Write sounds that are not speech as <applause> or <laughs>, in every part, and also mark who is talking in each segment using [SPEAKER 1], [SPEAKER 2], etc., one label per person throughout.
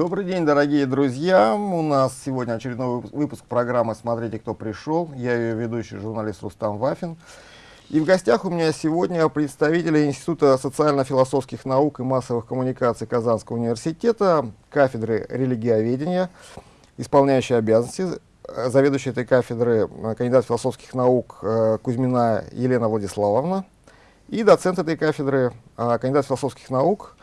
[SPEAKER 1] Добрый день, дорогие друзья. У нас сегодня очередной выпуск программы «Смотрите, кто пришел». Я ее ведущий журналист Рустам Вафин. И в гостях у меня сегодня представители Института социально-философских наук и массовых коммуникаций Казанского университета, кафедры религиоведения, исполняющие обязанности, заведующая этой кафедры, кандидат философских наук э, Кузьмина Елена Владиславовна, и доцент этой кафедры, э, кандидат философских наук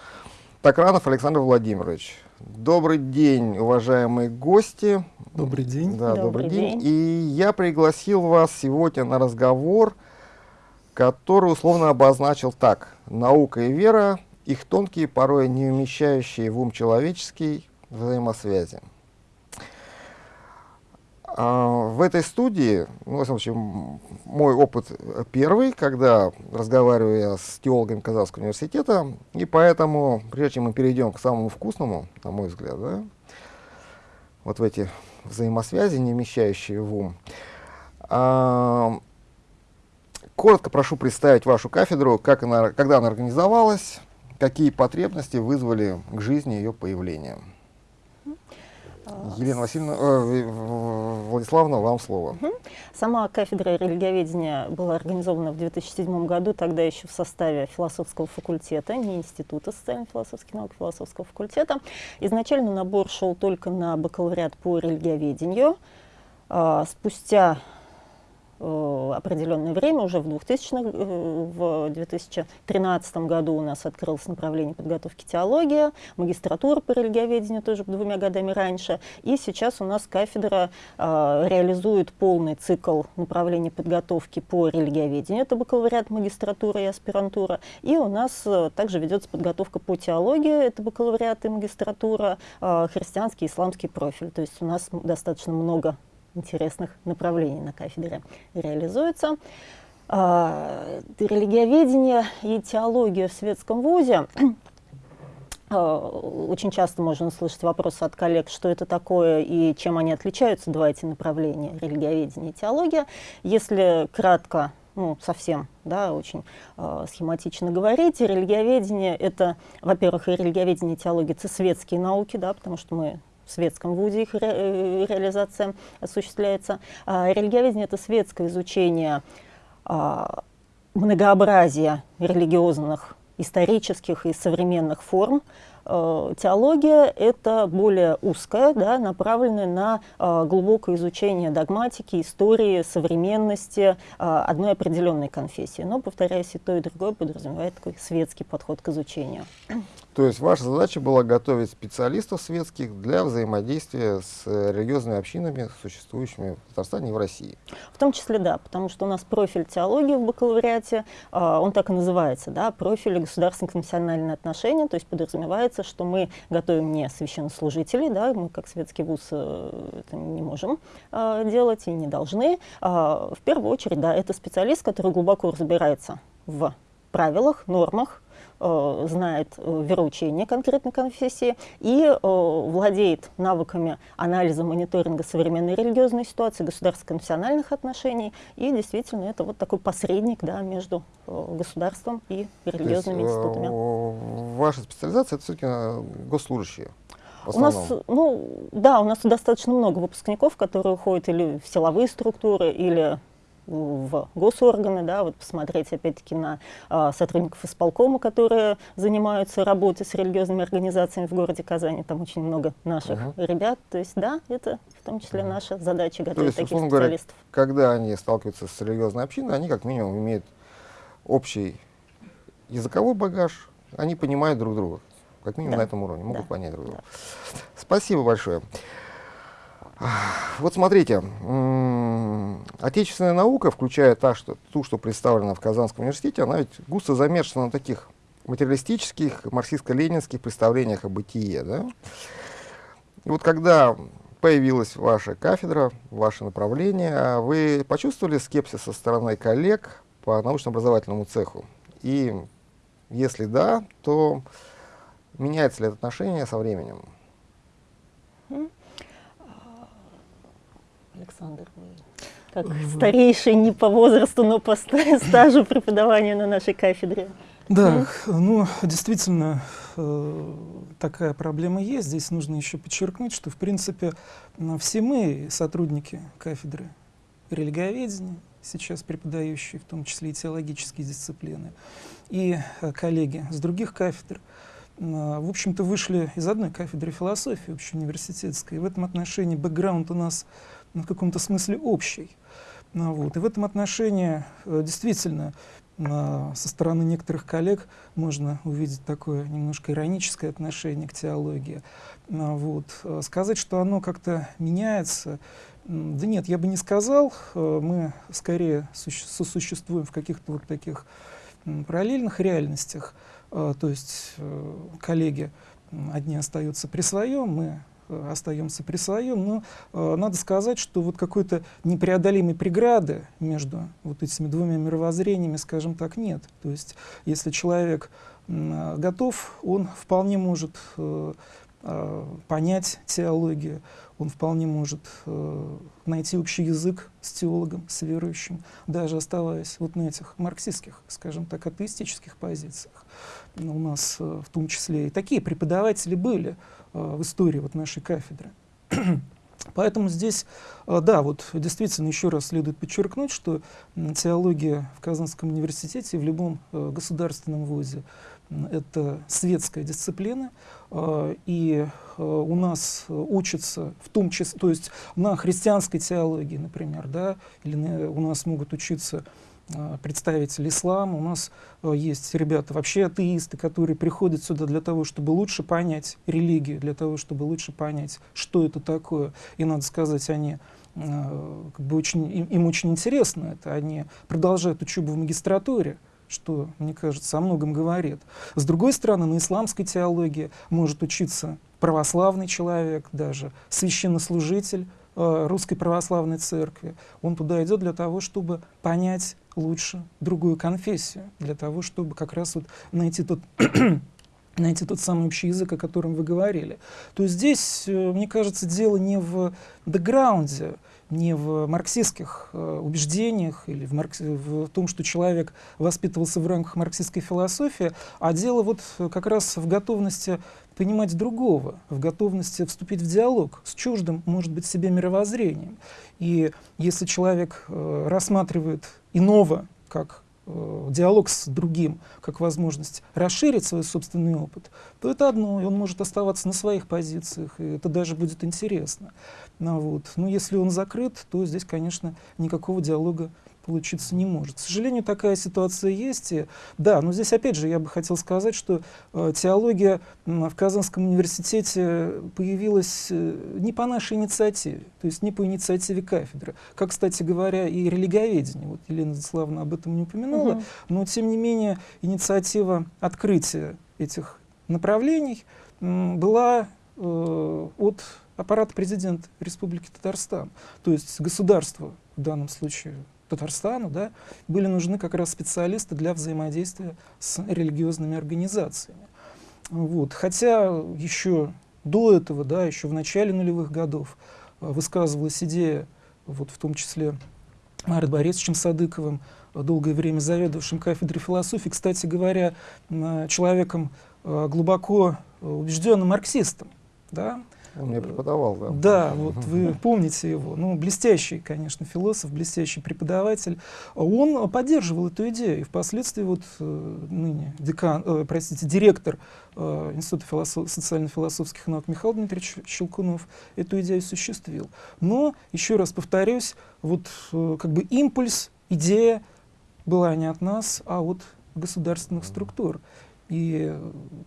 [SPEAKER 1] Токранов Александр Владимирович. Добрый день, уважаемые гости.
[SPEAKER 2] Добрый день.
[SPEAKER 1] Да, добрый, добрый день. день. И я пригласил вас сегодня на разговор, который условно обозначил так. Наука и вера, их тонкие, порой не умещающие в ум человеческий взаимосвязи. А, в этой студии, ну, в случае, мой опыт первый, когда разговариваю я с теологами Казанского университета, и поэтому, прежде чем мы перейдем к самому вкусному, на мой взгляд, да, вот в эти взаимосвязи, не вмещающие в ум, а, коротко прошу представить вашу кафедру, как она, когда она организовалась, какие потребности вызвали к жизни ее появления. Елена Васильевна, э, Владиславовна, вам слово.
[SPEAKER 3] Сама кафедра религиоведения была организована в 2007 году, тогда еще в составе философского факультета, не Института социально-философских наук, философского факультета. Изначально набор шел только на бакалавриат по религиоведению. А, спустя определенное время, уже в 2000 э, в 2013 году у нас открылось направление подготовки теология, магистратура по религиоведению тоже двумя годами раньше, и сейчас у нас кафедра э, реализует полный цикл направлений подготовки по религиоведению, это бакалавриат, магистратура и аспирантура, и у нас э, также ведется подготовка по теологии, это бакалавриат и магистратура, э, христианский, исламский профиль, то есть у нас достаточно много интересных направлений на кафедре реализуется. А, религиоведение и теология в светском вузе а, очень часто можно слышать вопросы от коллег, что это такое и чем они отличаются, два эти направления, религиоведение и теология. Если кратко, ну, совсем, да, очень э, схематично говорить, религиоведение — это, во-первых, и религиоведение и теология — это светские науки, да, потому что мы в светском вузе их ре э, реализация осуществляется. А, религиоведение — это светское изучение а, многообразия религиозных, исторических и современных форм, Э, теология — это более узкая, да, направленная на э, глубокое изучение догматики, истории, современности э, одной определенной конфессии. Но, повторяюсь, и то, и другое подразумевает такой светский подход к изучению.
[SPEAKER 1] То есть ваша задача была готовить специалистов светских для взаимодействия с религиозными общинами, существующими в Татарстане и в России?
[SPEAKER 3] В том числе, да, потому что у нас профиль теологии в бакалавриате, он так и называется, да, профиль государственно-конфессиональные отношения, то есть подразумевается что мы готовим не священнослужителей, да, мы как светский вуз э, это не можем э, делать и не должны. А, в первую очередь, да, это специалист, который глубоко разбирается в правилах, нормах, Э, знает э, вероучение конкретной конфессии и э, владеет навыками анализа, мониторинга современной религиозной ситуации, государственно-конфессиональных отношений. И действительно это вот такой посредник да, между государством и религиозными есть,
[SPEAKER 1] институтами. Ваша специализация это все-таки госслужащие?
[SPEAKER 3] У нас, ну, да, у нас достаточно много выпускников, которые уходят или в силовые структуры, или в госорганы, да, вот посмотреть опять-таки на а, сотрудников исполкома, которые занимаются работой с религиозными организациями в городе Казани, там очень много наших -huh. ребят, то есть да, это в том числе -huh. наша задача готовить то есть, таких специалистов.
[SPEAKER 1] Говоря, когда они сталкиваются с религиозной общиной, они как минимум имеют общий языковой багаж, они понимают друг друга, как минимум да. на этом уровне, могут да. понять друг друга. Да. Спасибо большое. Вот смотрите, отечественная наука, включая та, что, ту, что представлена в Казанском университете, она ведь густо замешана на таких материалистических, марксистско-ленинских представлениях о бытие. Да? И вот когда появилась ваша кафедра, ваше направление, вы почувствовали скепсис со стороны коллег по научно-образовательному цеху? И если да, то меняется ли это отношение со временем?
[SPEAKER 3] Александр, вы как старейший не по возрасту, но по <laughs> стажу преподавания на нашей кафедре.
[SPEAKER 2] Да, ну, действительно, э, такая проблема есть. Здесь нужно еще подчеркнуть, что, в принципе, все мы, сотрудники кафедры религиоведения, сейчас преподающие, в том числе и теологические дисциплины, и э, коллеги с других кафедр, э, в общем-то, вышли из одной кафедры философии общеуниверситетской. И в этом отношении бэкграунд у нас в каком-то смысле общий. Ну, вот. И в этом отношении э, действительно со стороны некоторых коллег можно увидеть такое немножко ироническое отношение к теологии. Ну, вот. Э, сказать, что оно как-то меняется, да нет, я бы не сказал. Э, мы скорее сосуществуем в каких-то вот таких параллельных реальностях. То есть коллеги одни остаются при своем, мы Э, остаемся при своем, но э, надо сказать, что вот какой-то непреодолимой преграды между вот этими двумя мировоззрениями, скажем так, нет. То есть если человек э, готов, он вполне может э, э, понять теологию, он вполне может э, найти общий язык с теологом, с верующим, даже оставаясь вот на этих марксистских, скажем так, атеистических позициях. У нас э, в том числе и такие преподаватели были, Э, в истории вот нашей кафедры. <clears throat> Поэтому здесь, э, да, вот действительно еще раз следует подчеркнуть, что теология в Казанском университете в любом э, государственном вузе это светская дисциплина, и у нас учатся в том числе, то есть на христианской теологии, например, да, или у нас могут учиться Э, представитель ислама, у нас э, есть ребята вообще атеисты, которые приходят сюда для того, чтобы лучше понять религию, для того, чтобы лучше понять, что это такое. И надо сказать, они э, как бы очень, им очень интересно это, они продолжают учебу в магистратуре, что, мне кажется, о многом говорит. С другой стороны, на исламской теологии может учиться православный человек, даже священнослужитель, Э, Русской Православной Церкви. Он туда идет для того, чтобы понять лучше другую конфессию, для того, чтобы как раз вот найти тот <clears throat> найти тот самый общий язык, о котором вы говорили. То есть здесь, э, мне кажется, дело не в бэкграунде, не в марксистских э, убеждениях или в, маркс... в том, что человек воспитывался в рамках марксистской философии, а дело вот как раз в готовности понимать другого, в готовности вступить в диалог с чуждым, может быть, себе мировоззрением. И если человек э, рассматривает иного как э, диалог с другим, как возможность расширить свой собственный опыт, то это одно, и он может оставаться на своих позициях, и это даже будет интересно. Ну, вот. Но если он закрыт, то здесь, конечно, никакого диалога получиться не может. К сожалению, такая ситуация есть. И, да, но здесь опять же я бы хотел сказать, что э, теология э, в Казанском университете появилась э, не по нашей инициативе, то есть не по инициативе кафедры. Как, кстати говоря, и религиоведение. Вот Елена Владиславовна об этом не упомянула, угу. но тем не менее инициатива открытия этих направлений была э, от аппарата президента Республики Татарстан. То есть государство в данном случае Татарстану, да, были нужны как раз специалисты для взаимодействия с религиозными организациями. Вот. Хотя еще до этого, да, еще в начале нулевых годов э, высказывалась идея, вот в том числе Марат Борисовичем Садыковым, долгое время заведовавшим кафедрой философии, кстати говоря, человеком э, глубоко убежденным марксистом, да,
[SPEAKER 1] он мне преподавал, да.
[SPEAKER 2] Да, вот вы помните его. Ну, блестящий, конечно, философ, блестящий преподаватель. Он поддерживал эту идею. И впоследствии вот э, ныне декан, э, простите, директор э, Института философ, социально-философских наук Михаил Дмитриевич Щелкунов эту идею осуществил. Но, еще раз повторюсь, вот э, как бы импульс, идея была не от нас, а от государственных структур. И,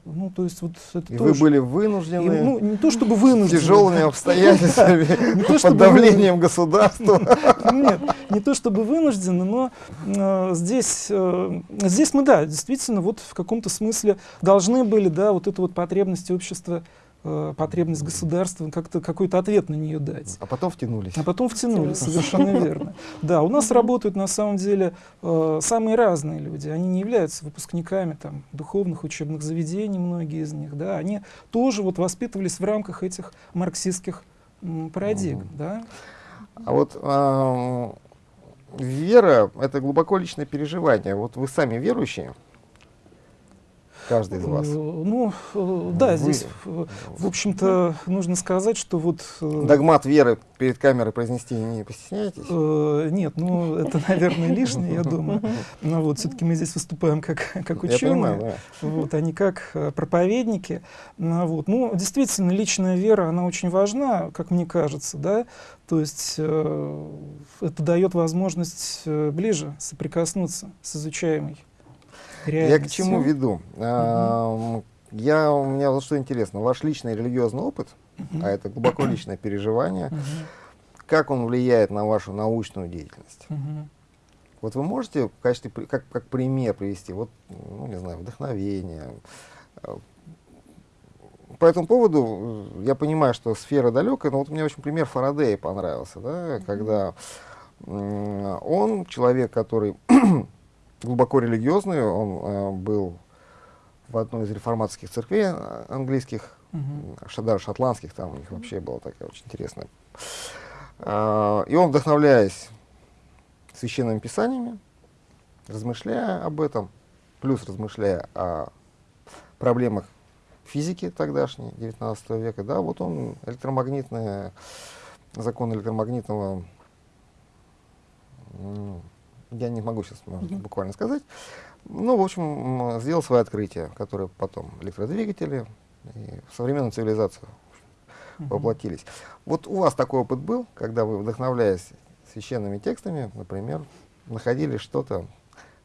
[SPEAKER 2] ну, то есть вот
[SPEAKER 1] это и тоже... вы были вынуждены, и,
[SPEAKER 2] ну, не то чтобы вынуждены,
[SPEAKER 1] тяжелыми <laughs> обстоятельствами, <laughs> под давлением государства. <laughs>
[SPEAKER 2] Нет, не то чтобы вынуждены, но э, здесь, э, здесь мы, да, действительно, вот в каком-то смысле должны были, да, вот эту вот потребность общества э, потребность государства как-то какой-то ответ на нее дать.
[SPEAKER 1] А потом втянулись.
[SPEAKER 2] А потом втянулись, совершенно <laughs> верно. Да, у нас работают на самом деле э, самые разные люди. Они не являются выпускниками там, духовных учебных заведений, многие из них. Да, они тоже вот воспитывались в рамках этих марксистских м, парадигм. Mm. Да.
[SPEAKER 1] А вот э, вера — это глубоко личное переживание. Вот вы сами верующие? Каждый из вас.
[SPEAKER 2] Ну, да,
[SPEAKER 1] Вы-
[SPEAKER 2] здесь, э, в общем-то, нужно сказать, что вот... э,
[SPEAKER 1] Догмат веры перед камерой произнести не постесняетесь?
[SPEAKER 2] Э, Нет, ну это, наверное, лишнее, я думаю. Но вот все-таки мы здесь выступаем как, как
[SPEAKER 1] Я понимаю,
[SPEAKER 2] ученые,
[SPEAKER 1] да.
[SPEAKER 2] вот, а не как э, проповедники. Ну, вот. ну, действительно, личная вера, она очень важна, как мне кажется, да. То есть э, это дает возможность э, ближе соприкоснуться с изучаемой
[SPEAKER 1] Я
[SPEAKER 2] реальностью.
[SPEAKER 1] к чему веду? Ам, Я, у меня вот что интересно, ваш личный религиозный опыт,
[SPEAKER 2] Мгм.
[SPEAKER 1] а это глубоко личное переживание,
[SPEAKER 2] Мгм.
[SPEAKER 1] как он влияет на вашу научную деятельность?
[SPEAKER 2] Мгм.
[SPEAKER 1] Вот вы можете в качестве, как, как пример привести, вот, ну, не знаю, вдохновение. По этому поводу э, я понимаю, что сфера далекая, но вот мне очень пример Фарадея понравился, да, когда м, он человек, который глубоко религиозный, он э, был в одной из реформаторских церквей э, английских,
[SPEAKER 2] Мгм.
[SPEAKER 1] ш- даже шотландских, там у них вообще была такая очень интересная. А, И он, вдохновляясь священными писаниями, размышляя об этом, плюс размышляя о проблемах физики тогдашней, 19 века, да, вот он электромагнитные, закон электромагнитного, я не могу сейчас может, буквально сказать, ну, в общем, сделал свои открытия, которые потом электродвигатели и в современную цивилизацию
[SPEAKER 2] Мгм.
[SPEAKER 1] воплотились. Вот у вас такой опыт был, когда вы, вдохновляясь священными текстами, например, находили что-то,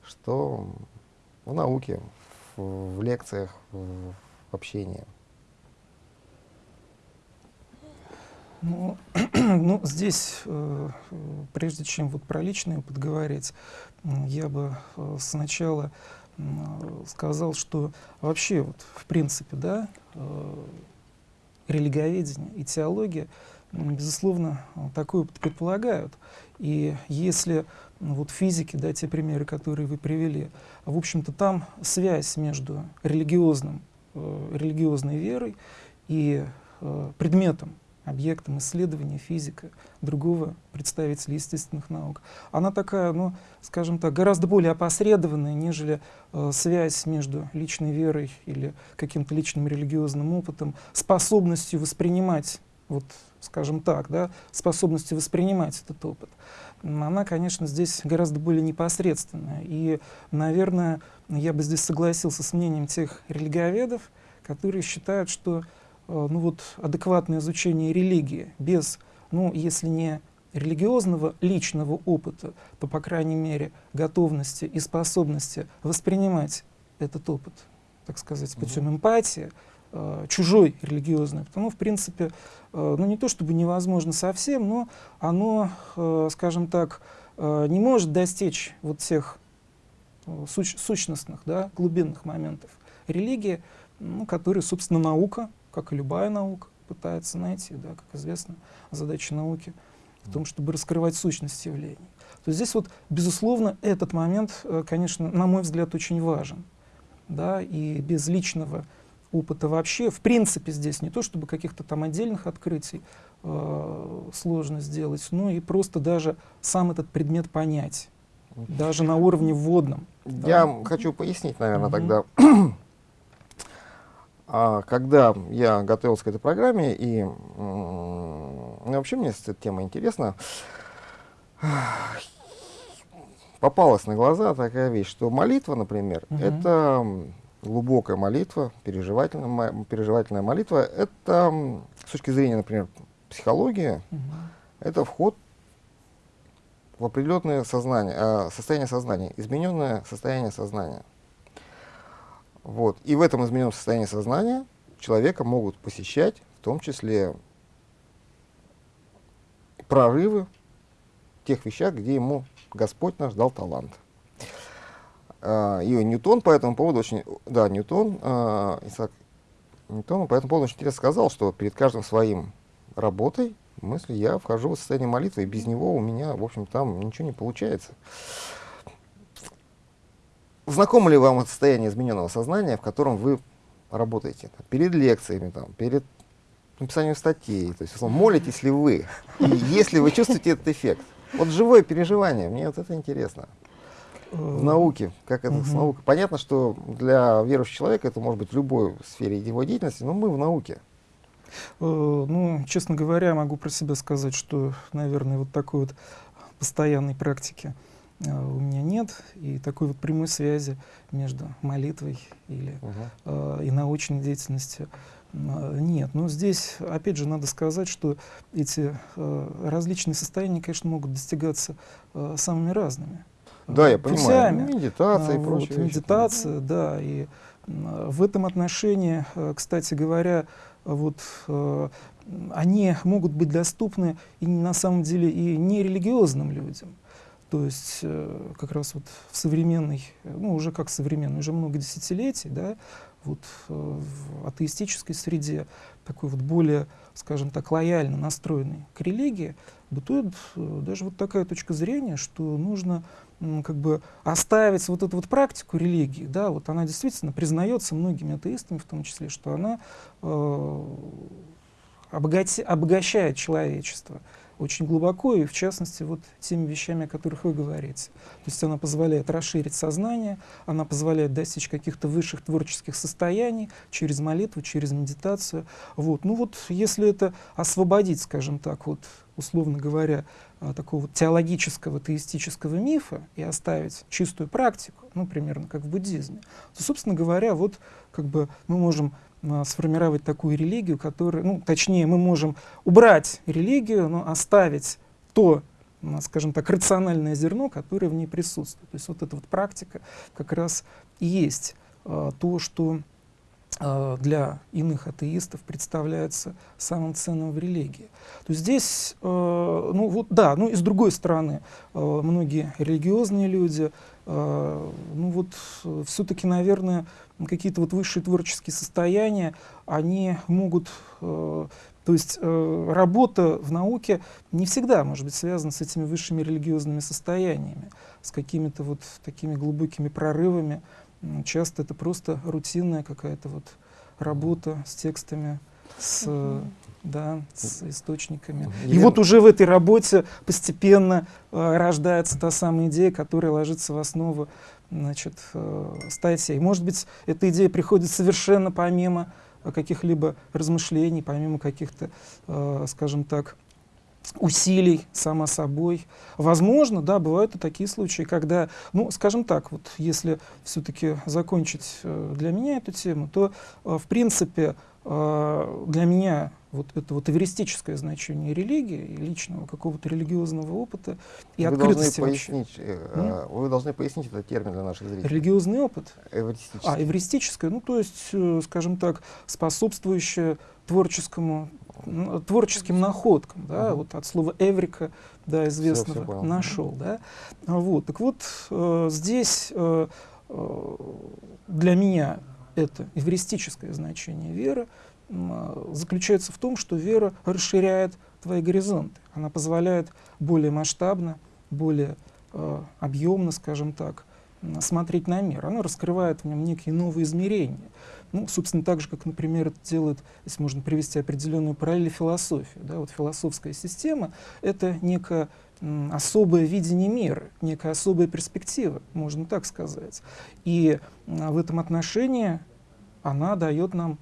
[SPEAKER 1] что в науке, в, в лекциях, в, в общении.
[SPEAKER 2] Ну, <clears throat> ну, здесь, э, прежде чем вот про личный опыт говорить, м, я бы э, сначала сказал, что вообще, вот, в принципе, да, э, религоведение и теология, безусловно, опыт предполагают. И если вот физики, да, те примеры, которые вы привели, в общем-то, там связь между религиозным, религиозной верой и предметом, объектом исследования физика другого представителя естественных наук. Она такая, ну, скажем так, гораздо более опосредованная, нежели э, связь между личной верой или каким-то личным религиозным опытом, способностью воспринимать, вот, скажем так, да, способностью воспринимать этот опыт. Она, конечно, здесь гораздо более непосредственная. И, наверное, я бы здесь согласился с мнением тех религиоведов, которые считают, что ну вот, адекватное изучение религии без, ну, если не религиозного личного опыта, то, по крайней мере, готовности и способности воспринимать этот опыт, так сказать, путем эмпатии, э, чужой религиозный, потому, в принципе, э, ну не то чтобы невозможно совсем, но оно, э, скажем так, э, не может достичь вот тех э, суч- сущностных, да, глубинных моментов. Религии, ну, которые, собственно, наука, как и любая наука, пытается найти, да, как известно, задача науки в том, чтобы раскрывать сущность явлений. То есть здесь вот, безусловно, этот момент, э, конечно, на мой взгляд, очень важен. Да, и без личного опыта вообще, в принципе, здесь не то, чтобы каких-то там отдельных открытий э, сложно сделать, но и просто даже сам этот предмет понять, даже на уровне вводном.
[SPEAKER 1] Я
[SPEAKER 2] Да.
[SPEAKER 1] хочу пояснить, наверное,
[SPEAKER 2] Мгм.
[SPEAKER 1] тогда. А, когда я готовился к этой программе, и ну, вообще мне эта тема интересна, попалась на глаза такая вещь, что молитва, например,
[SPEAKER 2] Мгм.
[SPEAKER 1] это глубокая молитва, переживательная, переживательная молитва, это с точки зрения, например, психологии,
[SPEAKER 2] Мгм.
[SPEAKER 1] это вход в определенное сознание, а, состояние сознания, измененное состояние сознания. Вот. И в этом измененном состоянии сознания человека могут посещать, в том числе, прорывы в тех вещах, где ему Господь наш дал талант. А, И Ньютон по этому поводу очень, да, Ньютон, а, Исаак Ньютон по этому поводу очень интересно сказал, что перед каждым своим работой, мысли, я вхожу в состояние молитвы, и без него у меня, в общем, там ничего не получается. Знакомо ли вам это состояние измененного сознания, в котором вы работаете? Перед лекциями, там, перед написанием статей, то есть, условно, молитесь ли вы? И если вы чувствуете этот эффект? Вот живое переживание, мне вот это интересно. в науке, как это с
[SPEAKER 2] Мгм.
[SPEAKER 1] наукой. Понятно, что для верующего человека это может быть в любой сфере его деятельности, но мы в науке.
[SPEAKER 2] Э, Ну, честно говоря, могу про себя сказать, что, наверное, вот такой вот постоянной практики у меня нет, и такой вот прямой связи между молитвой или э, и научной деятельностью э, нет. Но здесь, опять же, надо сказать, что эти э, различные состояния, конечно, могут достигаться э, самыми разными.
[SPEAKER 1] Да, я
[SPEAKER 2] э,
[SPEAKER 1] понимаю.
[SPEAKER 2] путями.
[SPEAKER 1] Медитация и
[SPEAKER 2] вот,
[SPEAKER 1] прочее. вещи.
[SPEAKER 2] медитация, да. И в этом отношении, э, кстати говоря, вот э, они могут быть доступны и на самом деле и нерелигиозным людям. То есть э, как раз вот в современной, э, ну уже как современной, уже много десятилетий, да, вот э, в атеистической среде такой вот более, скажем так, лояльно настроенный к религии, бытует даже вот такая точка зрения, что нужно как бы оставить вот эту вот практику религии, да, вот она действительно признается многими атеистами в том числе, что она э, обогати- обогащает человечество очень глубоко и в частности вот теми вещами, о которых вы говорите. То есть она позволяет расширить сознание, она позволяет достичь каких-то высших творческих состояний через молитву, через медитацию. Вот. Ну вот если это освободить, скажем так, вот условно говоря, а, такого вот теологического, теистического мифа и оставить чистую практику, ну, примерно как в буддизме, то, собственно говоря, вот как бы мы можем сформировать такую религию, которая, ну, точнее, мы можем убрать религию, но оставить то, скажем так, рациональное зерно, которое в ней присутствует. То есть вот эта вот практика как раз и есть а, то, что а, для иных атеистов представляется самым ценным в религии. То есть здесь, э, ну вот да, ну и с другой стороны, э, многие религиозные люди, э, ну вот все-таки, наверное, какие-то вот высшие творческие состояния, они могут, э, то есть э, работа в науке не всегда может быть связана с этими высшими религиозными состояниями, с какими-то вот такими глубокими прорывами. Часто это просто рутинная какая-то вот работа с текстами, с, э, да, с источниками. И
[SPEAKER 1] Елена-
[SPEAKER 2] вот уже в этой работе постепенно э, рождается та самая идея, которая ложится в основу значит, э, статей. Может быть, эта идея приходит совершенно помимо каких-либо размышлений, помимо каких-то, э, скажем так, усилий само собой. Возможно, да, бывают и такие случаи, когда, ну, скажем так, вот если все-таки закончить э, для меня эту тему, то, э, в принципе, для меня вот это вот эвристическое значение религии, и личного какого-то религиозного опыта и
[SPEAKER 1] вы должны
[SPEAKER 2] открытости вообще.
[SPEAKER 1] пояснить, э, э, вы должны пояснить этот термин для наших зрителей.
[SPEAKER 2] Религиозный опыт,
[SPEAKER 1] Эвристический.
[SPEAKER 2] а эвристическое, ну то есть, э, скажем так, способствующее творческому, м, творческим находкам, да,
[SPEAKER 1] Мгм.
[SPEAKER 2] вот от слова эврика, да, известного,
[SPEAKER 1] понял.
[SPEAKER 2] нашел, да. А Вот, так вот, э, здесь э, э, для меня это эвристическое значение веры а, заключается в том, что вера расширяет твои горизонты, она позволяет более масштабно, более э, объемно, скажем так, смотреть на мир. Она раскрывает в нем некие новые измерения. Ну, собственно, так же, как, например, это делает, если можно привести определенную параллель, философия. Да? Вот философская система — это некое м, особое видение мира, некая особая перспектива, можно так сказать. И в этом отношении она дает нам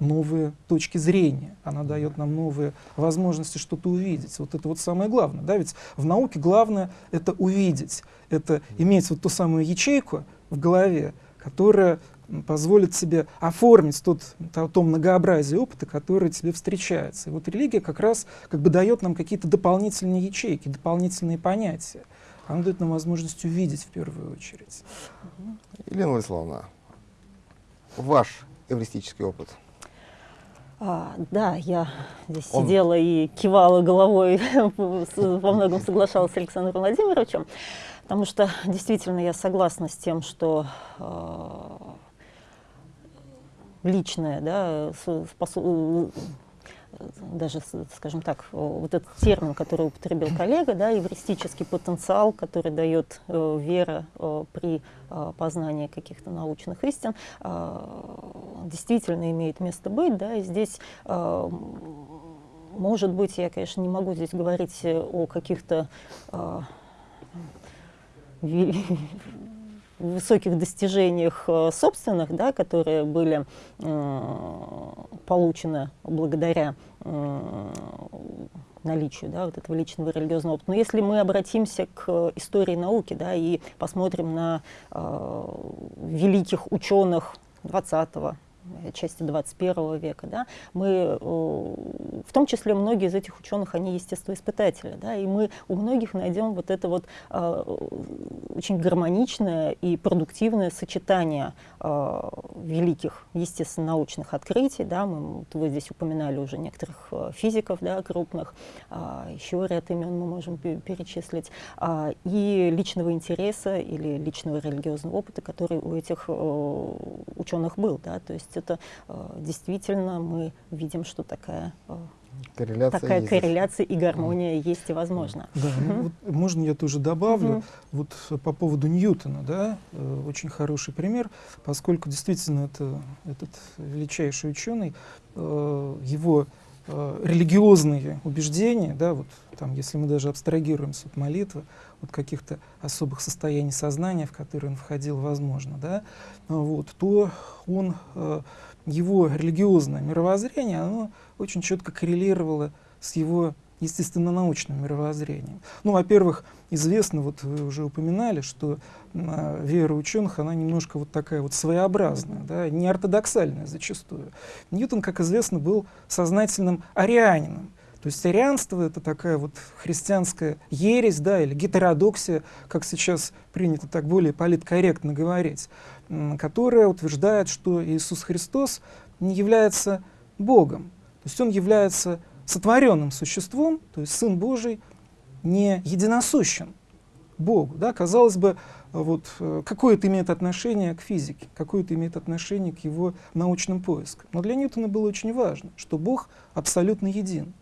[SPEAKER 2] новые точки зрения, она дает нам новые возможности что-то увидеть. Вот это вот самое главное. Да? Ведь в науке главное — это увидеть, это иметь вот ту самую ячейку в голове, которая позволит себе оформить тот, то, то многообразие опыта, которое тебе встречается. И вот религия как раз как бы дает нам какие-то дополнительные ячейки, дополнительные понятия. Она дает нам возможность увидеть в первую очередь.
[SPEAKER 1] Елена Владиславовна, ваш эвристический опыт.
[SPEAKER 3] А, да, я здесь
[SPEAKER 1] Он-
[SPEAKER 3] сидела и кивала головой, <laughs> во многом соглашалась с Александром Владимировичем, потому что действительно я согласна с тем, что а, личное, да, даже, скажем так, вот этот термин, который употребил коллега, да, эвристический потенциал, который дает э, вера э, при э, познании каких-то научных истин, э, действительно имеет место быть, да, и здесь э, может быть, я, конечно, не могу здесь говорить о каких-то э, высоких достижениях э, собственных, да, которые были э, получены благодаря э, наличию да, вот этого личного религиозного опыта. Но если мы обратимся к истории науки да, и посмотрим на э, великих ученых 20 Э, части 21 века, да, мы, э, в том числе многие из этих ученых, они естествоиспытатели, да, и мы у многих найдем вот это вот э, очень гармоничное и продуктивное сочетание великих естественно-научных открытий, да, мы, вы здесь упоминали уже некоторых физиков, да, крупных, еще ряд имен мы можем перечислить, и личного интереса или личного религиозного опыта, который у этих ученых был, да, то есть это э, действительно мы видим, что такая э,
[SPEAKER 1] корреляция,
[SPEAKER 3] такая
[SPEAKER 1] есть.
[SPEAKER 3] корреляция и гармония mm. есть и возможно.
[SPEAKER 2] Да, ну, вот, можно я тоже добавлю, mm -hmm. вот по поводу Ньютона, да, э, очень хороший пример, поскольку действительно это, этот величайший ученый, э, его э, религиозные убеждения, да, вот там, если мы даже абстрагируемся от молитвы, от каких-то особых состояний сознания, в которые он входил, возможно, да, вот, то он, э, его религиозное мировоззрение, оно очень четко коррелировало с его естественно-научным мировоззрением. Ну, во-первых, известно, вот вы уже упоминали, что э, вера ученых, она немножко вот такая вот своеобразная, да, неортодоксальная зачастую. Ньютон, как известно, был сознательным арианином, то есть арианство — это такая вот христианская ересь, да, или гетеродоксия, как сейчас принято так более политкорректно говорить, которая утверждает, что Иисус Христос не является Богом. То есть он является сотворенным существом, то есть Сын Божий не единосущен Богу. Да? Казалось бы, вот, э, какое это имеет отношение к физике, какое это имеет отношение к его научным поискам. Но для Ньютона было очень важно, что Бог абсолютно един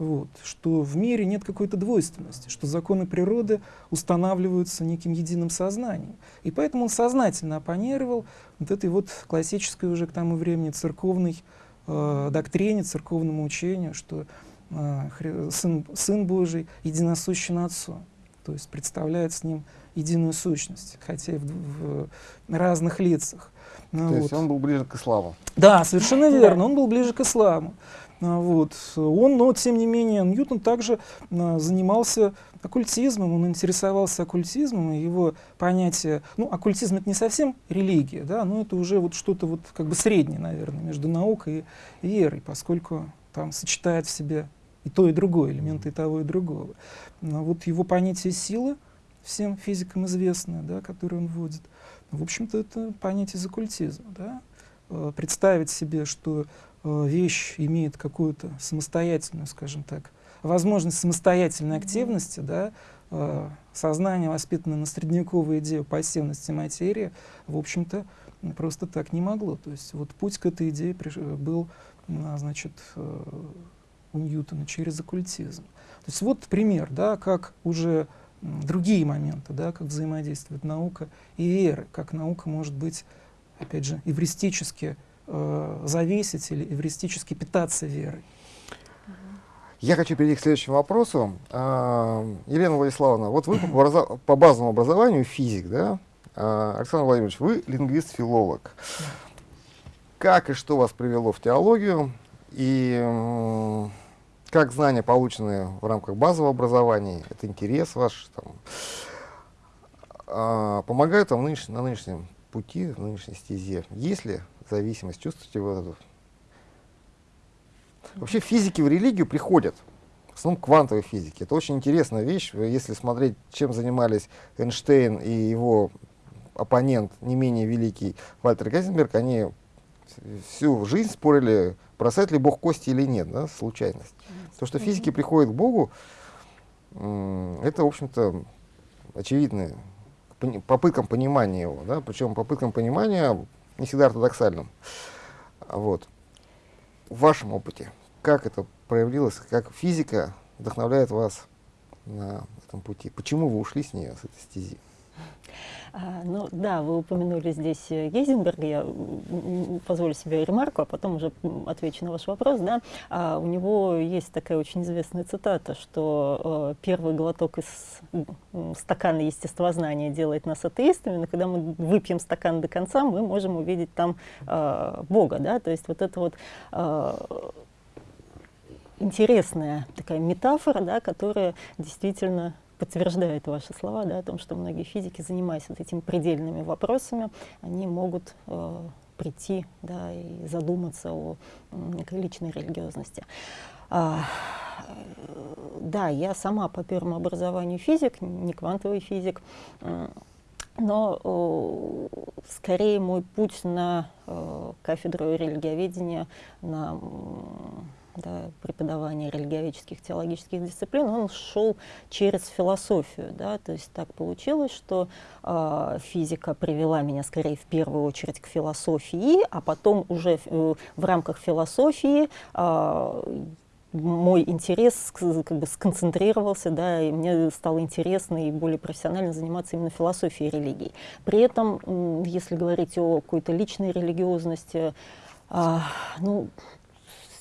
[SPEAKER 2] вот, что в мире нет какой-то двойственности, что законы природы устанавливаются неким единым сознанием. И поэтому он сознательно оппонировал вот этой вот классической уже к тому времени церковной э, доктрине, церковному учению, что э, сын, сын Божий единосущен Отцу, то есть представляет с ним единую сущность, хотя и в, в разных лицах.
[SPEAKER 1] Ну, то вот. есть он был ближе к исламу.
[SPEAKER 2] Да, совершенно верно, он был ближе к исламу. А, вот. Он, но тем не менее, Ньютон также а, занимался оккультизмом, он интересовался оккультизмом, и его понятие, ну, оккультизм это не совсем религия, да, но это уже вот что-то вот как бы среднее, наверное, между наукой и верой, поскольку там сочетает в себе и то, и другое, элементы и того, и другого. Но вот его понятие силы, всем физикам известное, да, которое он вводит, в общем-то, это понятие из оккультизма, да, представить себе, что вещь имеет какую-то самостоятельную, скажем так, возможность самостоятельной активности, да, э, сознание, воспитанное на средневековой идее пассивности материи, в общем-то, просто так не могло. То есть вот путь к этой идее был, значит, э, у Ньютона через оккультизм. То есть вот пример, да, как уже другие моменты, да, как взаимодействует наука и вера, как наука может быть, опять же, эвристически э, зависеть или эвристически питаться верой.
[SPEAKER 1] Я хочу перейти к следующему вопросу. А, Елена Владиславовна, вот вы по, <coughs> по базовому образованию физик, да? А, Александр Владимирович, вы лингвист-филолог. Как и что вас привело в теологию? И как знания, полученные в рамках базового образования, это интерес ваш, там, а, помогают вам нынеш, на нынешнем пути, в нынешней стезе? Есть ли зависимость, чувствуете вы эту? Вообще физики в религию приходят, в основном квантовой физики. Это очень интересная вещь, если смотреть, чем занимались Эйнштейн и его оппонент, не менее великий Вальтер Гейзенберг, они всю жизнь спорили, бросает ли Бог кости или нет, да, случайность. То, что физики приходят к Богу, это, в общем-то, очевидно, попыткам понимания его, да, причем попыткам понимания не всегда ортодоксальным. Вот. В вашем опыте, как это проявилось, как физика вдохновляет вас на этом пути? Почему вы ушли с нее, с этой стези?
[SPEAKER 3] А, ну да, вы упомянули здесь Гейзенберга, я позволю себе ремарку, а потом уже отвечу на ваш вопрос. Да? А, у него есть такая очень известная цитата, что э, первый глоток из стакана естествознания делает нас атеистами, но когда мы выпьем стакан до конца, мы можем увидеть там э, Бога. Да? То есть вот это вот э, интересная такая метафора, да, которая действительно подтверждает ваши слова да, о том, что многие физики, занимаясь вот этими предельными вопросами, они могут э, прийти да, и задуматься о некой личной религиозности. А, да, я сама по первому образованию физик, не квантовый физик, но э, скорее мой путь на э, кафедру религиоведения, на да, преподавания религиоведческих теологических дисциплин, он шел через философию. Да, то есть так получилось, что э, физика привела меня скорее в первую очередь к философии, а потом уже в, э, в рамках философии э, мой интерес как бы сконцентрировался, да, и мне стало интересно и более профессионально заниматься именно философией религии. При этом, если говорить о какой-то личной религиозности, а, ну,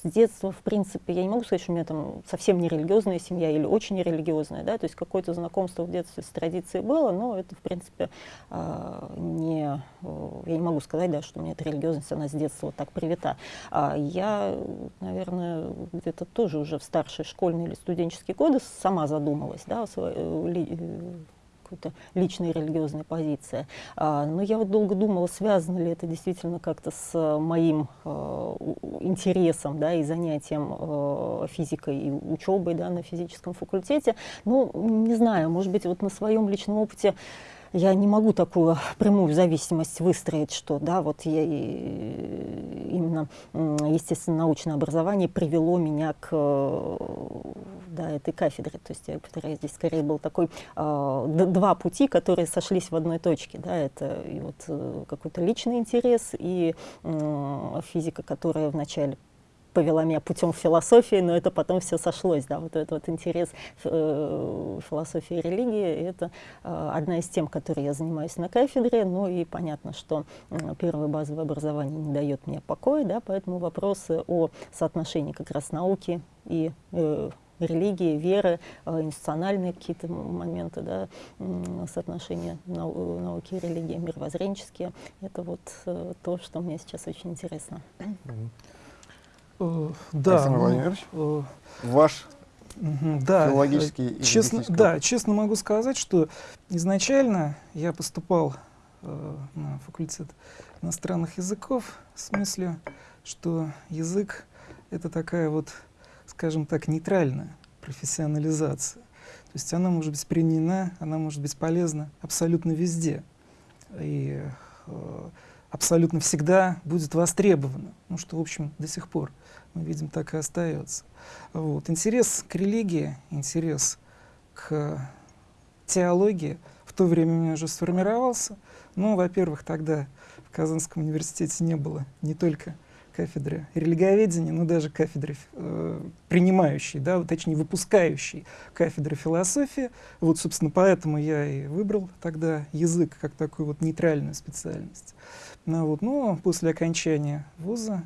[SPEAKER 3] с детства, в принципе, я не могу сказать, что у меня там совсем не религиозная семья или очень нерелигиозная, да, то есть какое-то знакомство в детстве с традицией было, но это, в принципе, а, не, я не могу сказать, да, что у меня эта религиозность, она с детства вот так привита. А я, наверное, где-то тоже уже в старшей школьные или студенческие годы сама задумалась, да, о своей, э, какой-то личной религиозной позиции. А, но я вот долго думала, связано ли это действительно как-то с э, моим э, интересом да, и занятием э, физикой и учебой да, на физическом факультете. Ну, не знаю, может быть, вот на своем личном опыте я не могу такую прямую зависимость выстроить, что да, вот я, именно естественно-научное образование привело меня к да, этой кафедре. То есть я повторяю, здесь скорее был такой э, два пути, которые сошлись в одной точке. Да, это и вот э, какой-то личный интерес и э, физика, которая вначале повела меня путем философии, но это потом все сошлось, да, вот этот вот интерес э, философии и религии, это э, одна из тем, которой я занимаюсь на кафедре, ну и понятно, что э, первое базовое образование не дает мне покоя, да, поэтому вопросы о соотношении как раз науки и э, религии, веры, э, институциональные какие-то моменты, да, соотношения нау науки и религии, мировоззренческие. Это вот э, то, что мне сейчас очень интересно.
[SPEAKER 1] Uh, да, Александр ну, Владимирович, uh, ваш да, филологический
[SPEAKER 2] честно, Да, честно могу сказать, что изначально я поступал uh, на факультет иностранных языков в смысле, что язык — это такая вот скажем так, нейтральная профессионализация. То есть она может быть применена, она может быть полезна абсолютно везде. И э, абсолютно всегда будет востребована. Ну, что, в общем, до сих пор, мы видим, так и остается. Вот. Интерес к религии, интерес к теологии в то время у меня уже сформировался. Ну, во-первых, тогда в Казанском университете не было не только кафедры религиоведения, но даже кафедры э, принимающей, да, точнее выпускающей кафедры философии. Вот, собственно, поэтому я и выбрал тогда язык как такую вот нейтральную специальность. Ну, вот, но после окончания вуза,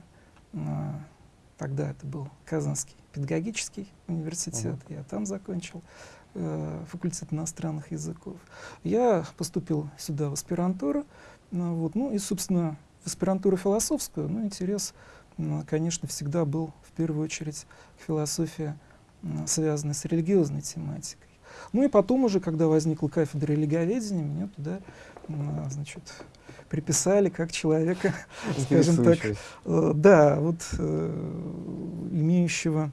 [SPEAKER 2] э, тогда это был Казанский педагогический университет, uh -huh. я там закончил э, факультет иностранных языков. Я поступил сюда в аспирантуру, ну, вот, ну и, собственно, в аспирантуру философскую, но интерес, конечно, всегда был в первую очередь к философии, связанной с религиозной тематикой. Ну и потом уже, когда возникла кафедра религиоведения, меня туда, значит, приписали как человека, <laughs> скажем так, э, да, вот э, имеющего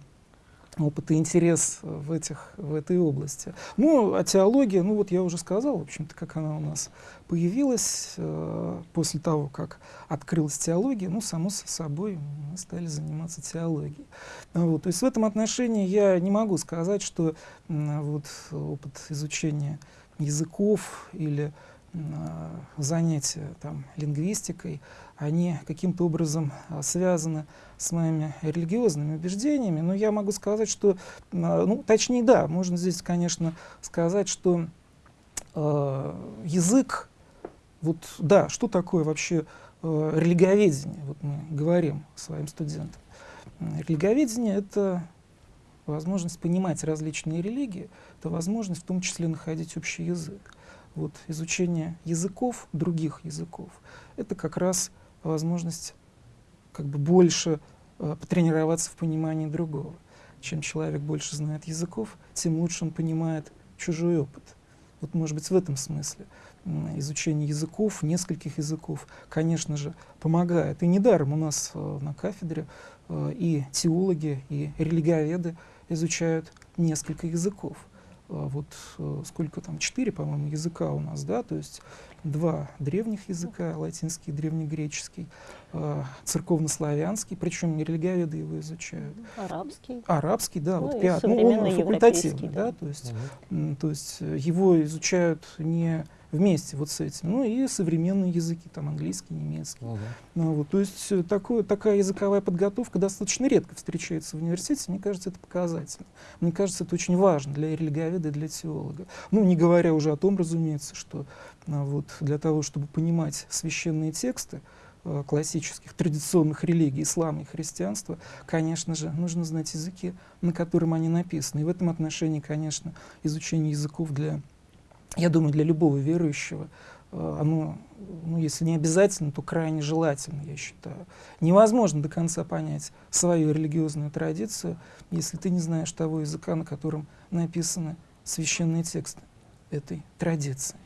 [SPEAKER 2] опыт и интерес в, этих, в этой области. Ну, а теология, ну вот я уже сказал, в общем-то, как она у нас появилась э, после того, как открылась теология, ну, само собой, мы стали заниматься теологией. Вот, то есть в этом отношении я не могу сказать, что э, вот опыт изучения языков или э, занятия там, лингвистикой, они каким-то образом а, связаны с моими религиозными убеждениями, но я могу сказать, что, а, ну, точнее, да, можно здесь, конечно, сказать, что э, язык Вот, да, что такое вообще э, религоведение? Вот мы говорим своим студентам. Религоведение — это возможность понимать различные религии, это возможность в том числе находить общий язык. Вот изучение языков, других языков, это как раз возможность как бы больше э, потренироваться в понимании другого. Чем человек больше знает языков, тем лучше он понимает чужой опыт. Вот, может быть, в этом смысле изучение языков, нескольких языков, конечно же, помогает. И недаром у нас э, на кафедре э, и теологи, и религиоведы изучают несколько языков. Э, вот э, сколько там, четыре, по-моему, языка у нас, да, то есть два древних языка, латинский, древнегреческий, э, церковнославянский, причем религиоведы его изучают.
[SPEAKER 3] Арабский.
[SPEAKER 2] Арабский, да,
[SPEAKER 3] ну,
[SPEAKER 2] вот пятый, ну, он факультативный, да,
[SPEAKER 3] да,
[SPEAKER 2] то есть,
[SPEAKER 1] Мгм.
[SPEAKER 2] то есть его изучают не вместе вот с этим. Ну и современные языки, там английский, немецкий.
[SPEAKER 1] Мгм.
[SPEAKER 2] Ну, вот, то есть э, такое, такая языковая подготовка достаточно редко встречается в университете. Мне кажется, это показательно. Мне кажется, это очень важно для религиоведа и для теолога. Ну, не говоря уже о том, разумеется, что а, вот, для того, чтобы понимать священные тексты, э, классических, традиционных религий, ислама и христианства, конечно же, нужно знать языки, на котором они написаны. И в этом отношении, конечно, изучение языков для я думаю, для любого верующего э, оно, ну, если не обязательно, то крайне желательно, я считаю. Невозможно до конца понять свою религиозную традицию, если ты не знаешь того языка, на котором написаны священные тексты этой традиции.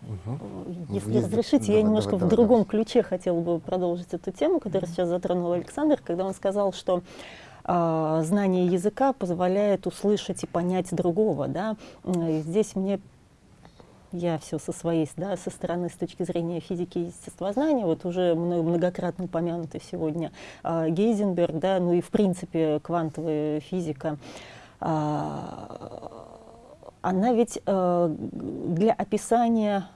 [SPEAKER 1] Мгм.
[SPEAKER 3] Если
[SPEAKER 1] Есть-
[SPEAKER 3] разрешите,
[SPEAKER 1] давай,
[SPEAKER 3] я немножко
[SPEAKER 1] давай,
[SPEAKER 3] в
[SPEAKER 1] давай,
[SPEAKER 3] другом ключе хотела бы продолжить эту тему, которую сейчас затронул Александр, когда он сказал, что знание языка позволяет услышать и понять другого. Да? И Здесь мне я все со своей, да, со стороны, с точки зрения физики и естествознания, вот уже многократно упомянутый сегодня а, Гейзенберг, да, ну и в принципе квантовая физика, а, она ведь для описания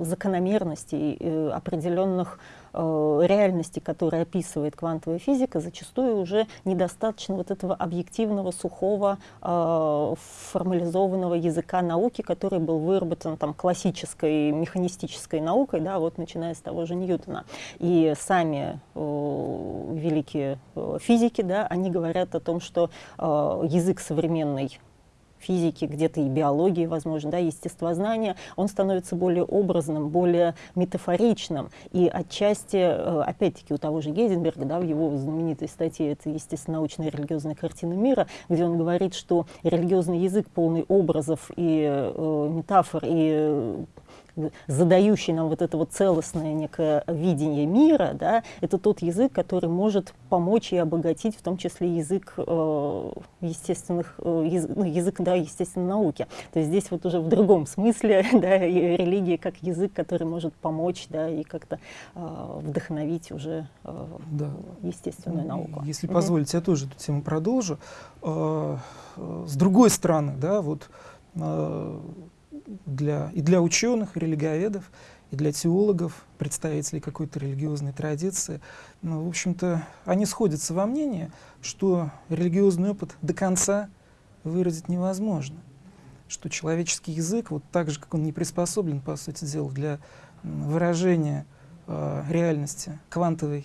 [SPEAKER 3] закономерностей, э, определенных э, реальностей, которые описывает квантовая физика, зачастую уже недостаточно вот этого объективного, сухого, э, формализованного языка науки, который был выработан там, классической механистической наукой, да, вот начиная с того же Ньютона. И сами э, великие физики, да, они говорят о том, что язык современной физики, где-то и биологии, возможно, да, естествознания, он становится более образным, более метафоричным. И отчасти, э, опять-таки, у того же Гейзенберга, да, в его знаменитой статье «Это естественно-научная религиозная картина мира», где он говорит, что религиозный язык, полный образов и э, метафор, и задающий нам вот это вот целостное некое видение мира, да, это тот язык, который может помочь и обогатить, в том числе язык э, естественных, э, язык, ну, язык, да, естественной науки. То есть здесь вот уже в другом смысле, <laughs> да, и религия как язык, который может помочь, да, и как-то э, вдохновить уже э,
[SPEAKER 2] Да.
[SPEAKER 3] естественную
[SPEAKER 2] Ну,
[SPEAKER 3] науку.
[SPEAKER 2] Если позволите, я тоже эту тему продолжу. Э, э, С другой стороны, да, вот э, для, и для ученых, и религиоведов, и для теологов, представителей какой-то религиозной традиции, ну, в общем-то, они сходятся во мнении, что религиозный опыт до конца выразить невозможно. Что человеческий язык, вот так же, как он не приспособлен, по сути дела, для выражения э, реальности, квантовой,